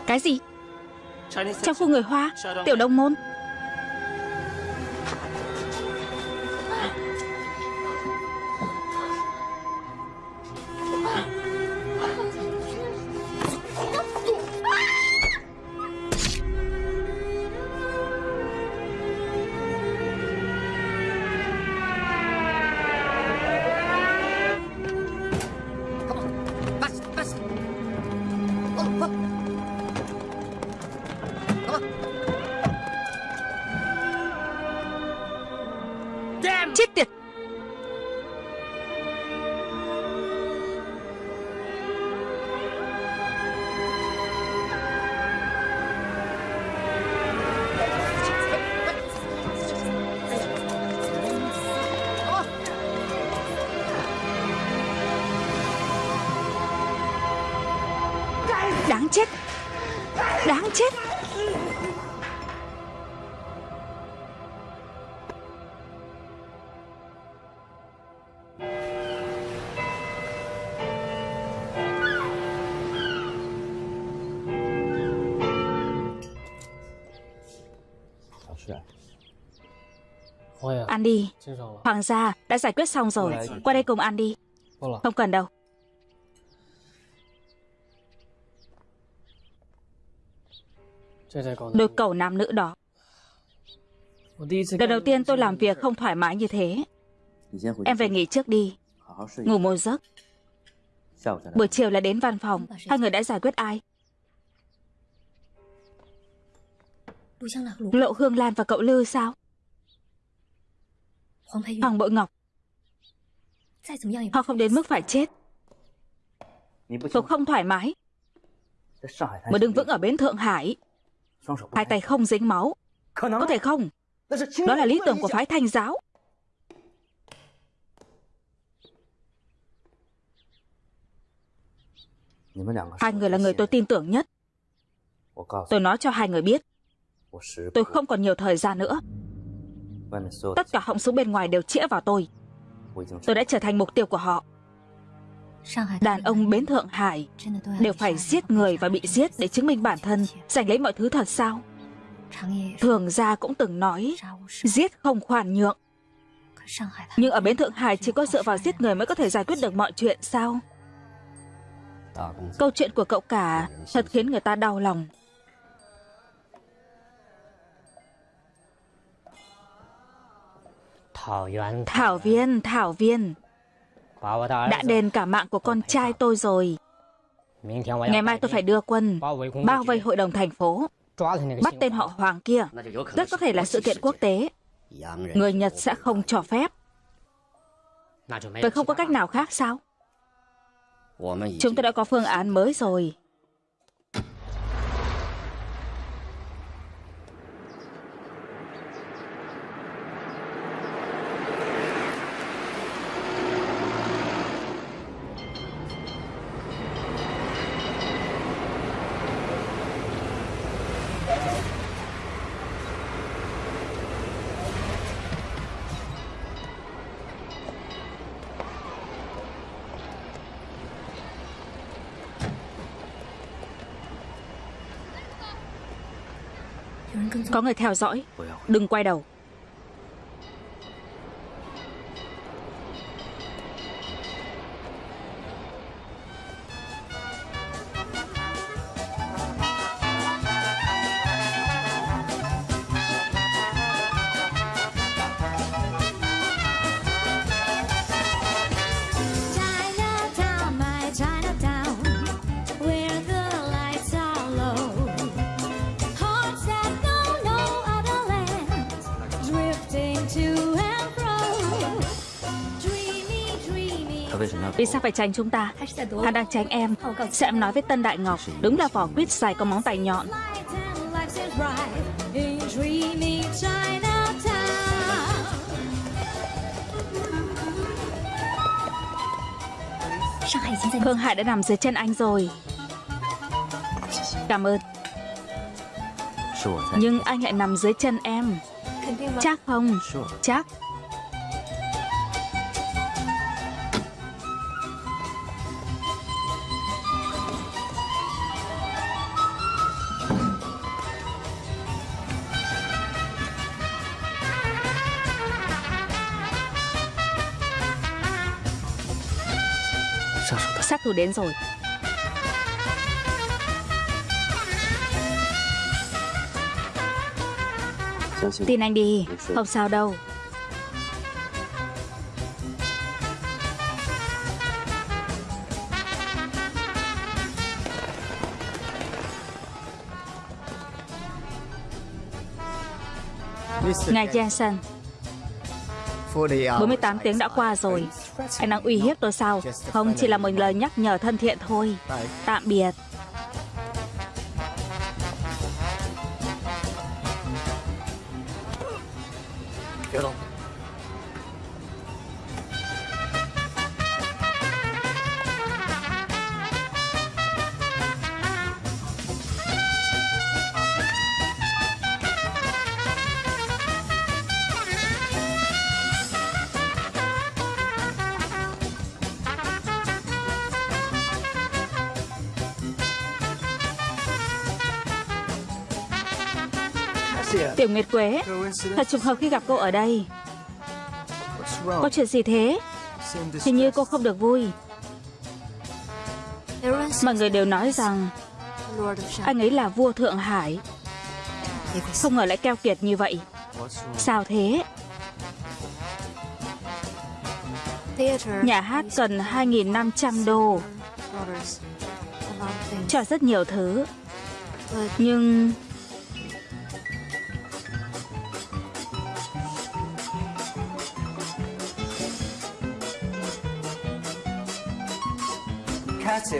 Cái gì? Trong khu người Hoa Tiểu Đông Môn Hoàng gia đã giải quyết xong rồi. Qua đây cùng ăn đi. Không cần đâu. Đôi cầu nam nữ đó. Lần đầu tiên tôi làm việc không thoải mái như thế. Em về nghỉ trước đi. Ngủ một giấc. Buổi chiều là đến văn phòng. Hai người đã giải quyết ai? Lộ Hương Lan và cậu Lư sao Hoàng Bội Ngọc. Họ không đến mức phải chết. Tôi không thoải mái. Mà đừng vững ở bến Thượng Hải. Hai tay không? dính máu. Có thể không? Đó là lý tưởng của phái thanh giáo. Hai người là người tôi tin tưởng nhất. Tôi nói cho hai người biết. Tôi không còn nhiều thời gian nữa Tất cả họng súng bên ngoài đều chĩa vào tôi. Tôi đã trở thành mục tiêu của họ. Đàn ông bến Thượng Hải Đều phải giết người và bị giết Để chứng minh bản thân. Giành lấy mọi thứ thật sao? Thường gia cũng từng nói Giết không khoan nhượng. Nhưng ở bến Thượng Hải Chỉ có dựa vào giết người mới có thể giải quyết được mọi chuyện sao? Câu chuyện của cậu cả Thật khiến người ta đau lòng Thảo Viên, Thảo Viên Đã đền cả mạng của con trai tôi rồi. Ngày mai tôi phải đưa quân Bao vây hội đồng thành phố Bắt tên họ Hoàng kia. Rất có thể là sự kiện quốc tế. Người Nhật sẽ không cho phép. Vậy không có cách nào khác sao? Chúng tôi đã có phương án mới rồi Có người theo dõi. Đừng quay đầu. Phải tránh chúng ta. Hắn đang tránh em. Sẽ em nói với Tân Đại Ngọc Đúng là vỏ quýt dài có móng tay nhọn. Hương Hải đã nằm dưới chân anh rồi. Cảm ơn. Nhưng anh lại nằm dưới chân em. Chắc không? Chắc Đến rồi. Tin anh đi Không sao đâu. Ngài Jensen 48 tiếng đã qua rồi anh đang uy hiếp tôi sao? Không chỉ là một lời nhắc nhở thân thiện thôi. Tạm biệt. Tiểu Nguyệt Quế, Thật trùng hợp khi gặp cô ở đây. Có chuyện gì thế? Hình như cô không được vui. Mọi người đều nói rằng, Anh ấy là vua Thượng Hải. Không ngờ lại keo kiệt như vậy. Sao thế? Nhà hát cần 2.500 đô. Cho rất nhiều thứ. Nhưng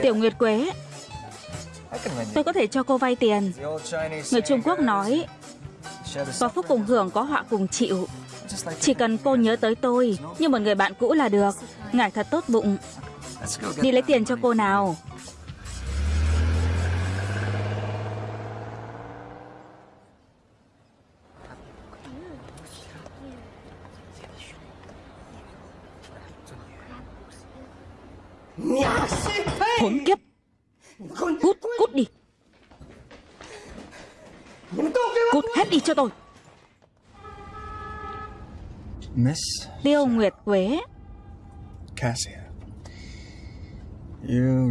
Tiểu Nguyệt Quế. Tôi có thể cho cô vay tiền. Người Trung Quốc nói Có phúc cùng hưởng có họa cùng chịu. Chỉ cần cô nhớ tới tôi Như một người bạn cũ là được. Ngài thật tốt bụng. Đi lấy tiền cho cô nào Hỗn kiếp. Cút, cút đi. Cút hết đi cho tôi. Tiêu Nguyệt Quế.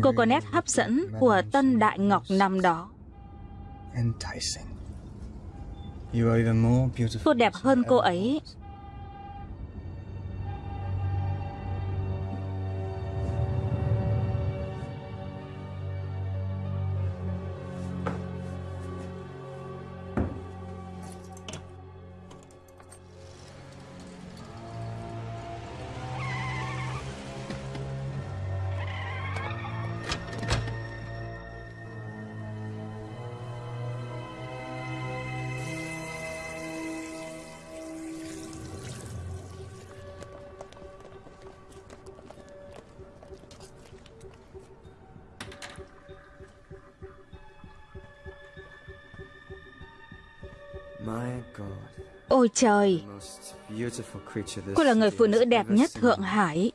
Cô có nét hấp dẫn của Tân Đại Ngọc năm đó. Cô đẹp hơn cô ấy Ôi trời. Cô là người phụ nữ đẹp nhất Thượng Hải.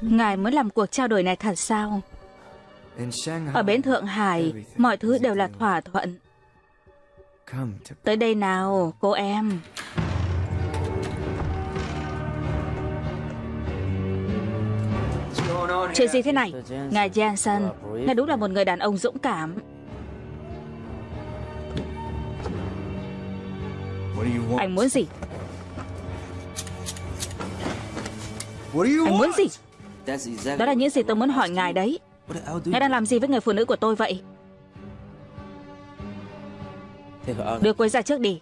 Ngài muốn làm cuộc trao đổi này thật sao? Ở bến Thượng Hải, Mọi thứ đều là thỏa thuận. Tới đây nào, cô em. Chuyện gì thế này? Ngài Jensen, Ngài đúng là một người đàn ông dũng cảm. Anh muốn gì? Anh muốn gì? Đó là những gì tôi muốn hỏi ngài đấy. Ngài đang làm gì với người phụ nữ của tôi vậy? Đưa cô ấy ra trước đi.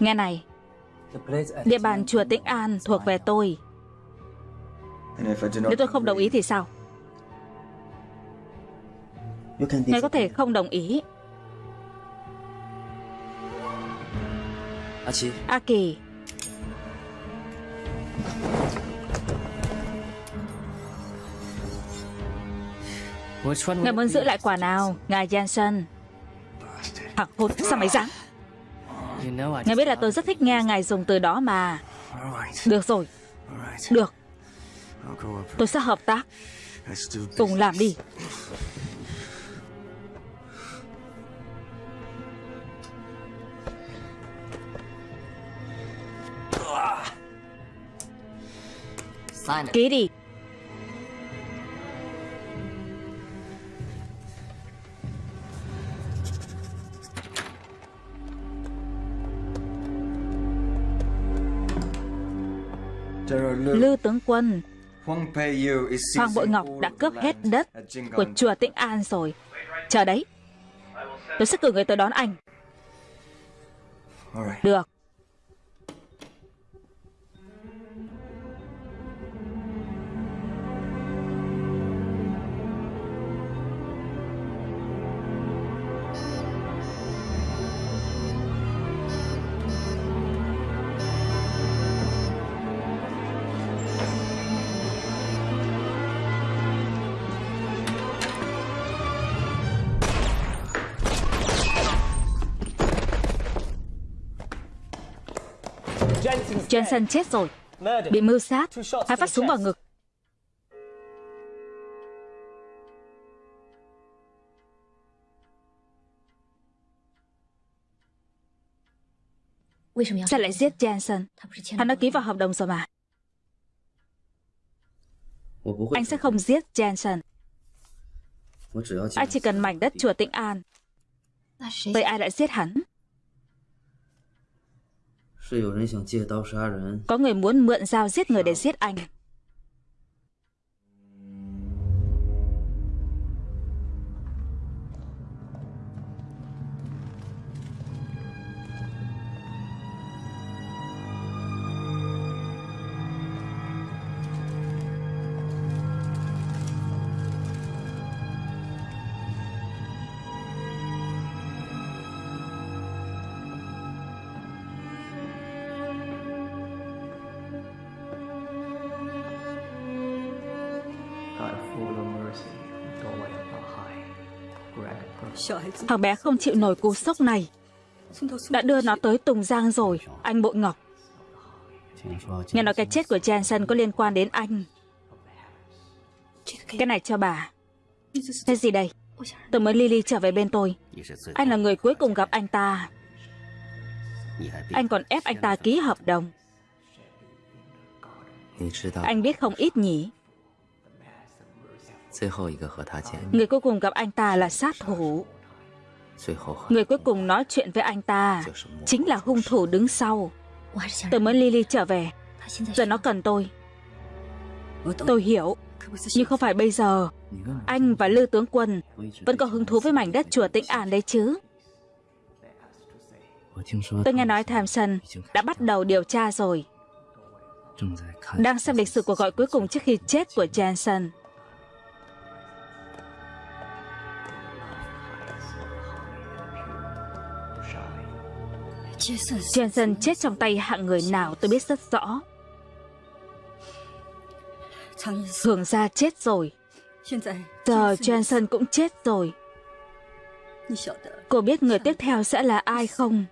Nghe này, địa bàn chùa Tĩnh An thuộc về tôi. Nếu tôi không đồng ý thì sao? Ngài có thể không đồng ý. A Kỳ Ngài muốn giữ lại quả nào? Ngài Jensen Thằng hốt sao mày dám Ngài biết là tôi rất thích nghe ngài dùng từ đó mà. Được rồi. Được. Tôi sẽ hợp tác. Cùng làm đi. Ký đi Lư tướng quân Hoàng Bội Ngọc đã cướp hết đất của chùa Tĩnh An rồi. Chờ đấy. Tôi sẽ cử người tới đón anh. Được Jensen chết rồi. Bị mưu sát, Hai phát súng vào ngực. Sao lại giết Jensen? Hắn đã ký vào hợp đồng rồi mà. Anh sẽ không giết Jensen. Anh chỉ cần mảnh đất chùa Tĩnh An, Vậy ai lại giết hắn? Có người muốn mượn dao giết người để giết anh. Thằng bé không chịu nổi cú sốc này. Đã đưa nó tới Tùng Giang rồi, Anh Bội Ngọc. Nghe nói cái chết của Jensen có liên quan đến anh. Cái này cho bà. Thế gì đây? Tôi mới Lily trở về bên tôi. Anh là người cuối cùng gặp anh ta. Anh còn ép anh ta ký hợp đồng. Anh biết không ít nhỉ? Người cuối cùng gặp anh ta là sát thủ. Người cuối cùng nói chuyện với anh ta Chính là hung thủ đứng sau. Tôi mới Lily trở về. Giờ nó cần tôi. Tôi hiểu. Nhưng không phải bây giờ. Anh và Lư Tướng Quân Vẫn có hứng thú với mảnh đất chùa Tĩnh An đấy chứ? Tôi nghe nói Thamson đã bắt đầu điều tra rồi. Đang xem lịch sử cuộc gọi cuối cùng trước khi chết của Jensen Jensen chết trong tay hạng người nào tôi biết rất rõ. Hưởng gia chết rồi. Giờ Jensen cũng chết rồi. Cô biết người tiếp theo sẽ là ai không?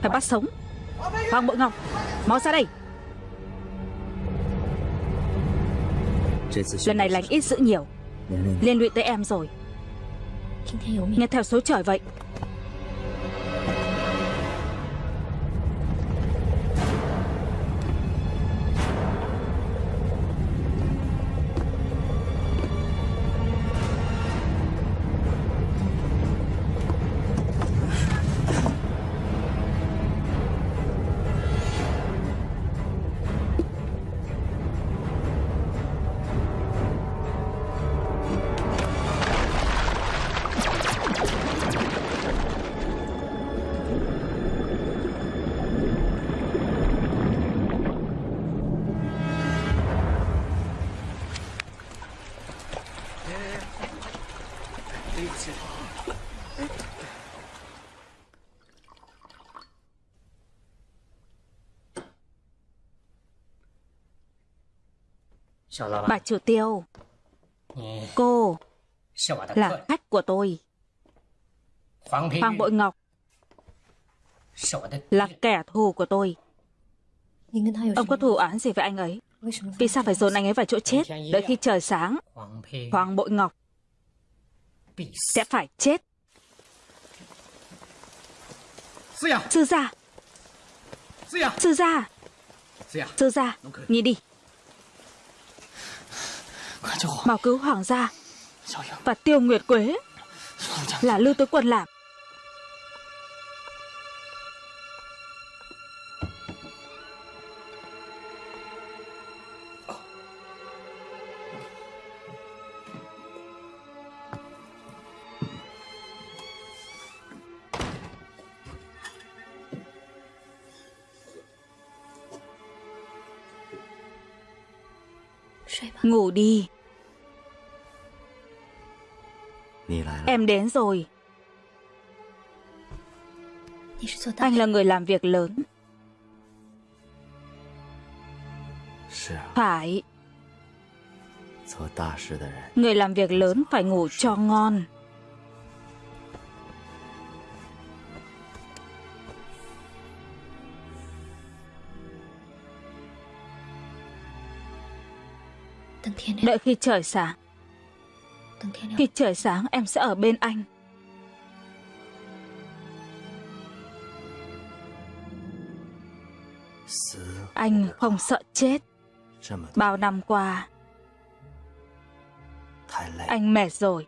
Phải bắt sống. Hoàng Bội Ngọc Mau ra đây. Lần này lành ít giữ nhiều. Liên lụy tới em rồi. Nghe theo số trời vậy Bà chủ tiêu. Cô Là khách của tôi. Hoàng Bội Ngọc Là kẻ thù của tôi. Ông có thù án gì với anh ấy? Vì sao phải dồn anh ấy vào chỗ chết Đợi khi trời sáng? Hoàng Bội Ngọc Sẽ phải chết. Sư gia. Sư gia. Sư gia Nhìn đi Mau cứu hoàng gia Và tiêu nguyệt quế Là lưu tứ quân làm Đi. Em đến rồi. Anh là người làm việc lớn. Phải. Người làm việc lớn phải ngủ cho ngon Đợi khi trời sáng Khi trời sáng em sẽ ở bên anh. Anh không sợ chết. Bao năm qua Anh mệt rồi.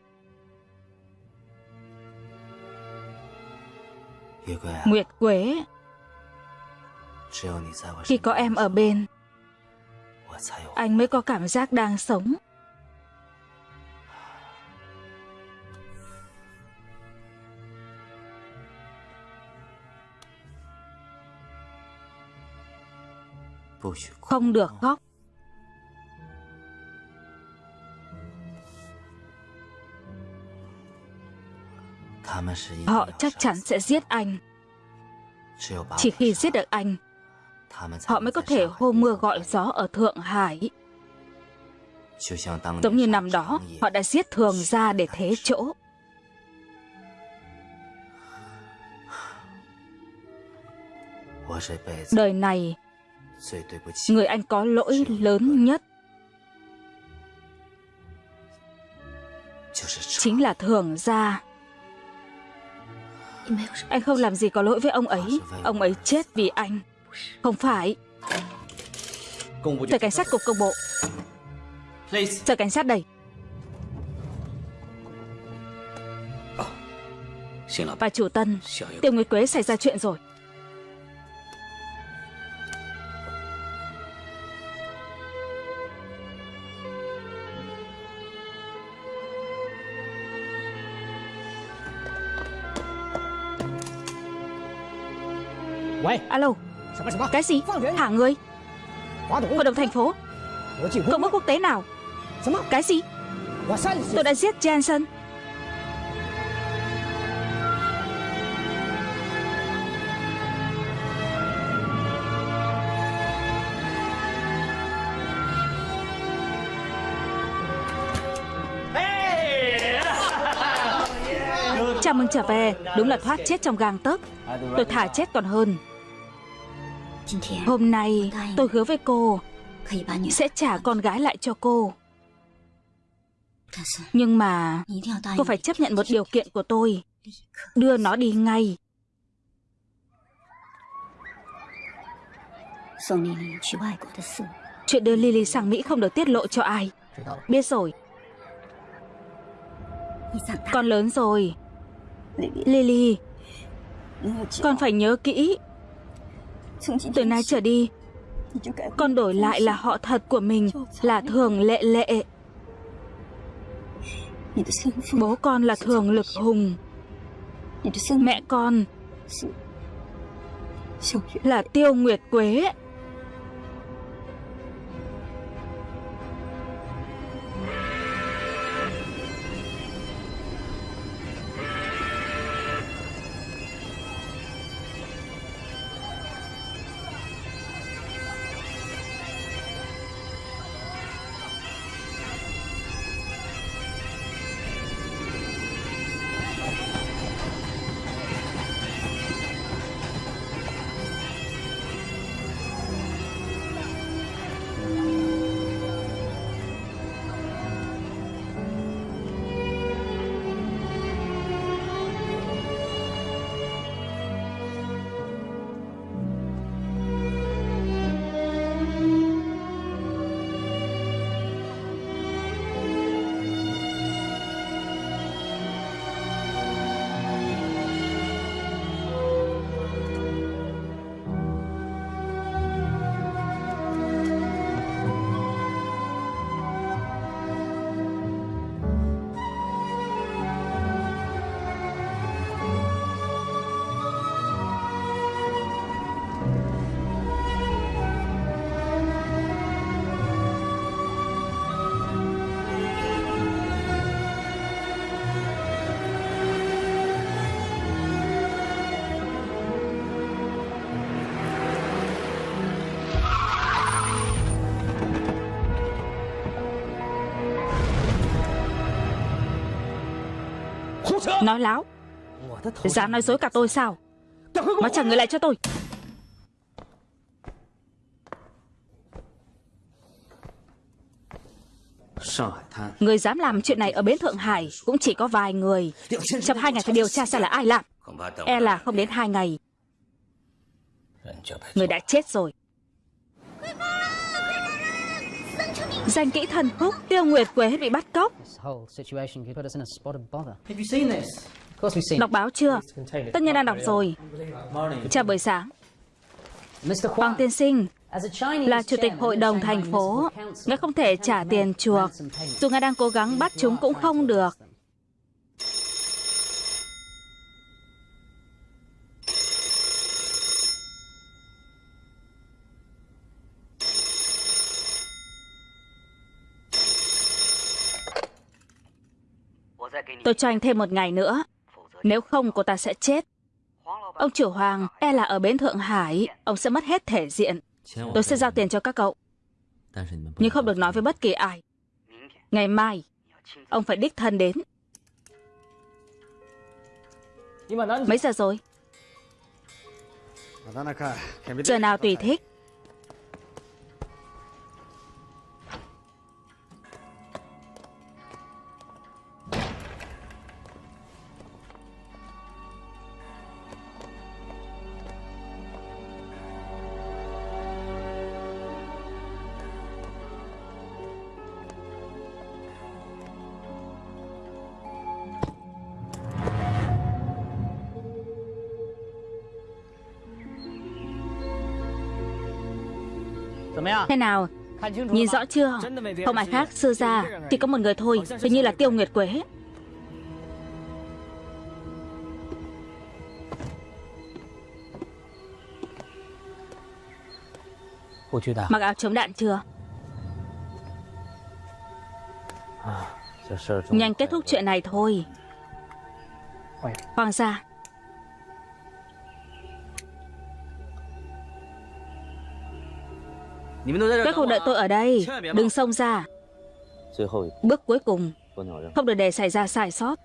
Nguyệt Quế Khi có em ở bên anh mới có cảm giác đang sống. Không được khóc. Họ chắc chắn sẽ giết anh. Chỉ khi giết được anh họ mới có thể hô mưa gọi gió ở Thượng Hải. Giống như năm đó, họ đã giết thường ra để thế chỗ. Đời này, người anh có lỗi lớn nhất chính là thường gia. Anh không làm gì có lỗi với ông ấy, ông ấy chết vì anh. Không phải. Tờ cảnh sát cục công bộ. Tờ cảnh sát đây. Bà chủ Tân Tiêu Nguyệt Quế xảy ra chuyện rồi. Alo cái gì? Thả người? Hội đồng thành phố. Công ước quốc tế nào? Cái gì? Tôi đã giết Jensen. Chào mừng trở về. Đúng là thoát chết trong gang tấc. Tôi thả chết còn hơn Hôm nay tôi hứa với cô Sẽ trả con gái lại cho cô. Nhưng mà Cô phải chấp nhận một điều kiện của tôi. Đưa nó đi ngay. Chuyện đưa Lily sang Mỹ không được tiết lộ cho ai. Biết rồi. Con lớn rồi. Lily Con phải nhớ kỹ Từ nay trở đi Con đổi lại là họ thật của mình Là thường lệ lệ. Bố con là thường lực hùng. Mẹ con Là tiêu nguyệt quế Nói láo. Dám nói dối cả tôi sao? Mà trả người lại cho tôi. Người dám làm chuyện này ở bến Thượng Hải Cũng chỉ có vài người. Trong hai ngày phải điều tra xem là ai làm E là không đến hai ngày. Người đã chết rồi. Danh kỹ thần khúc Tiêu Nguyệt Quế bị bắt cóc. Đọc báo chưa? Tất nhiên đang đọc rồi. Chào buổi sáng. Hoàng tiên sinh Là chủ tịch hội đồng thành phố Ngài không thể trả tiền chuộc. Dù ngài đang cố gắng bắt chúng cũng không được Tôi cho anh thêm một ngày nữa. Nếu không, cô ta sẽ chết. Ông chủ Hoàng e là ở bến Thượng Hải, Ông sẽ mất hết thể diện. Tôi sẽ giao tiền cho các cậu. Nhưng không được nói với bất kỳ ai. Ngày mai, Ông phải đích thân đến. Mấy giờ rồi? Giờ nào tùy thích. Thế nào? Nhìn rõ chưa? Không ai khác sư ra Chỉ có một người thôi Hình như là Tiêu Nguyệt Quế. Mặc áo chống đạn chưa? Nhanh kết thúc chuyện này thôi. Hoàng gia Các cô đợi tôi ở đây. Đừng xông ra. Bước cuối cùng. Không được để xảy ra sai sót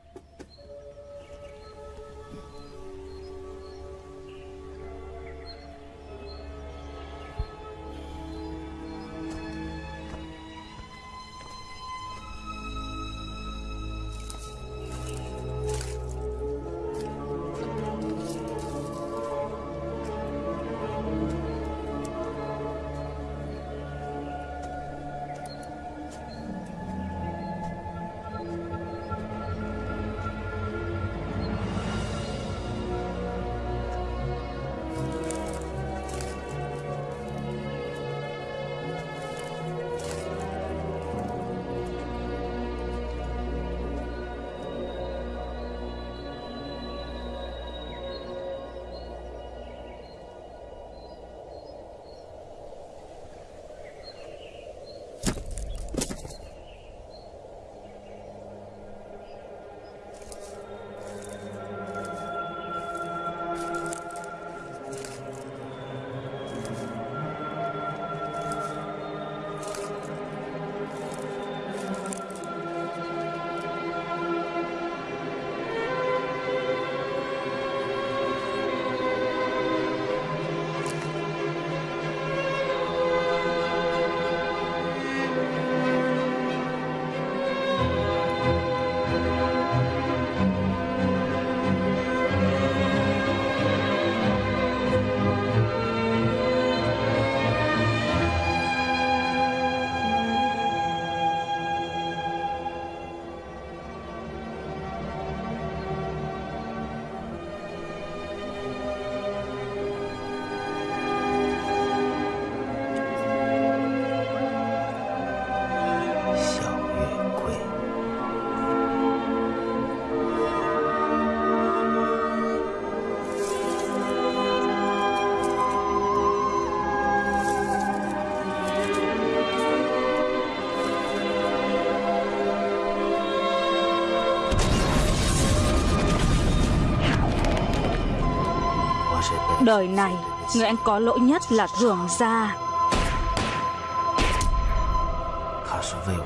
Đời này Người anh có lỗi nhất là thường gia.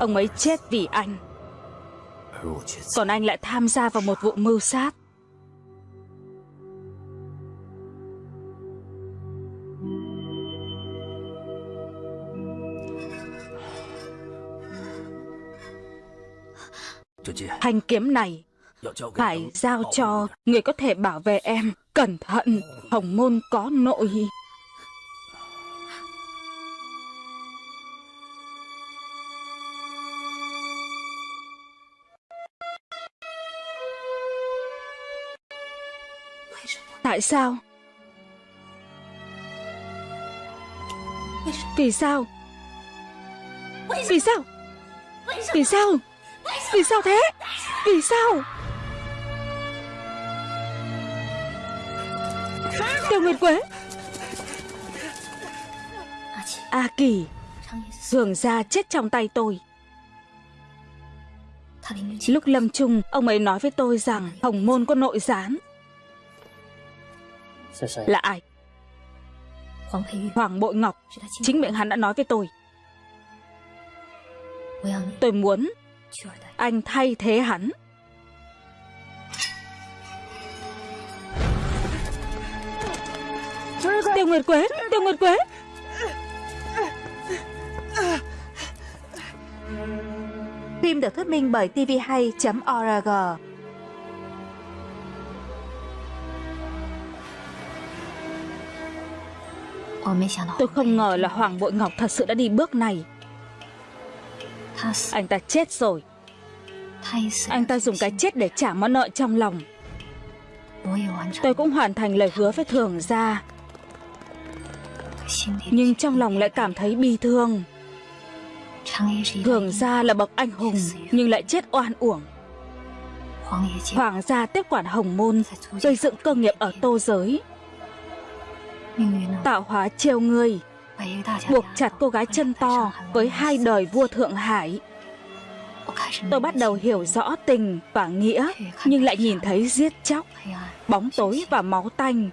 Ông ấy chết vì anh. Còn anh lại tham gia vào một vụ mưu sát. Thanh kiếm này phải giao cho người có thể bảo vệ em. Cẩn thận, hồng môn có nội. Tại sao? Vì sao? Vì sao? Vì sao? Vì sao thế? Vì sao? Tiêu Nguyệt Quế. A Kỳ Thường ra chết trong tay tôi. Lúc lâm chung, Ông ấy nói với tôi rằng Hồng môn có nội gián. Là ai? Hoàng Bội Ngọc. Chính miệng hắn đã nói với tôi. Tôi muốn Anh thay thế hắn. Tiêu Nguyệt Quế Tiêu Nguyệt Quế. Phim được thuyết minh bởi tvhay.org Tôi không ngờ là Hoàng Bội Ngọc thật sự đã đi bước này. Anh ta chết rồi. Anh ta dùng cái chết để trả món nợ trong lòng. Tôi cũng hoàn thành lời hứa với thường gia nhưng trong lòng lại cảm thấy bi thương. Hưởng gia là bậc anh hùng Nhưng lại chết oan uổng. Hoàng gia tiếp quản hồng môn Gây dựng cơ nghiệp ở tô giới. Tạo hóa trêu người, Buộc chặt cô gái chân to Với hai đời vua Thượng Hải. Tôi bắt đầu hiểu rõ tình và nghĩa Nhưng lại nhìn thấy giết chóc Bóng tối và máu tanh.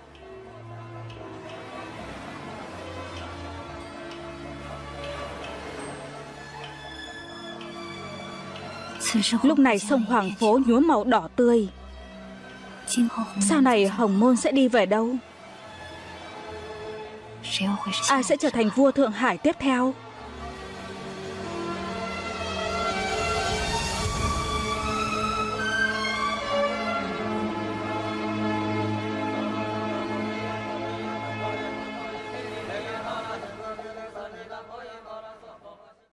Lúc này sông Hoàng Phố nhuốm màu đỏ tươi. Sau này Hồng Môn sẽ đi về đâu? Ai sẽ trở thành vua Thượng Hải tiếp theo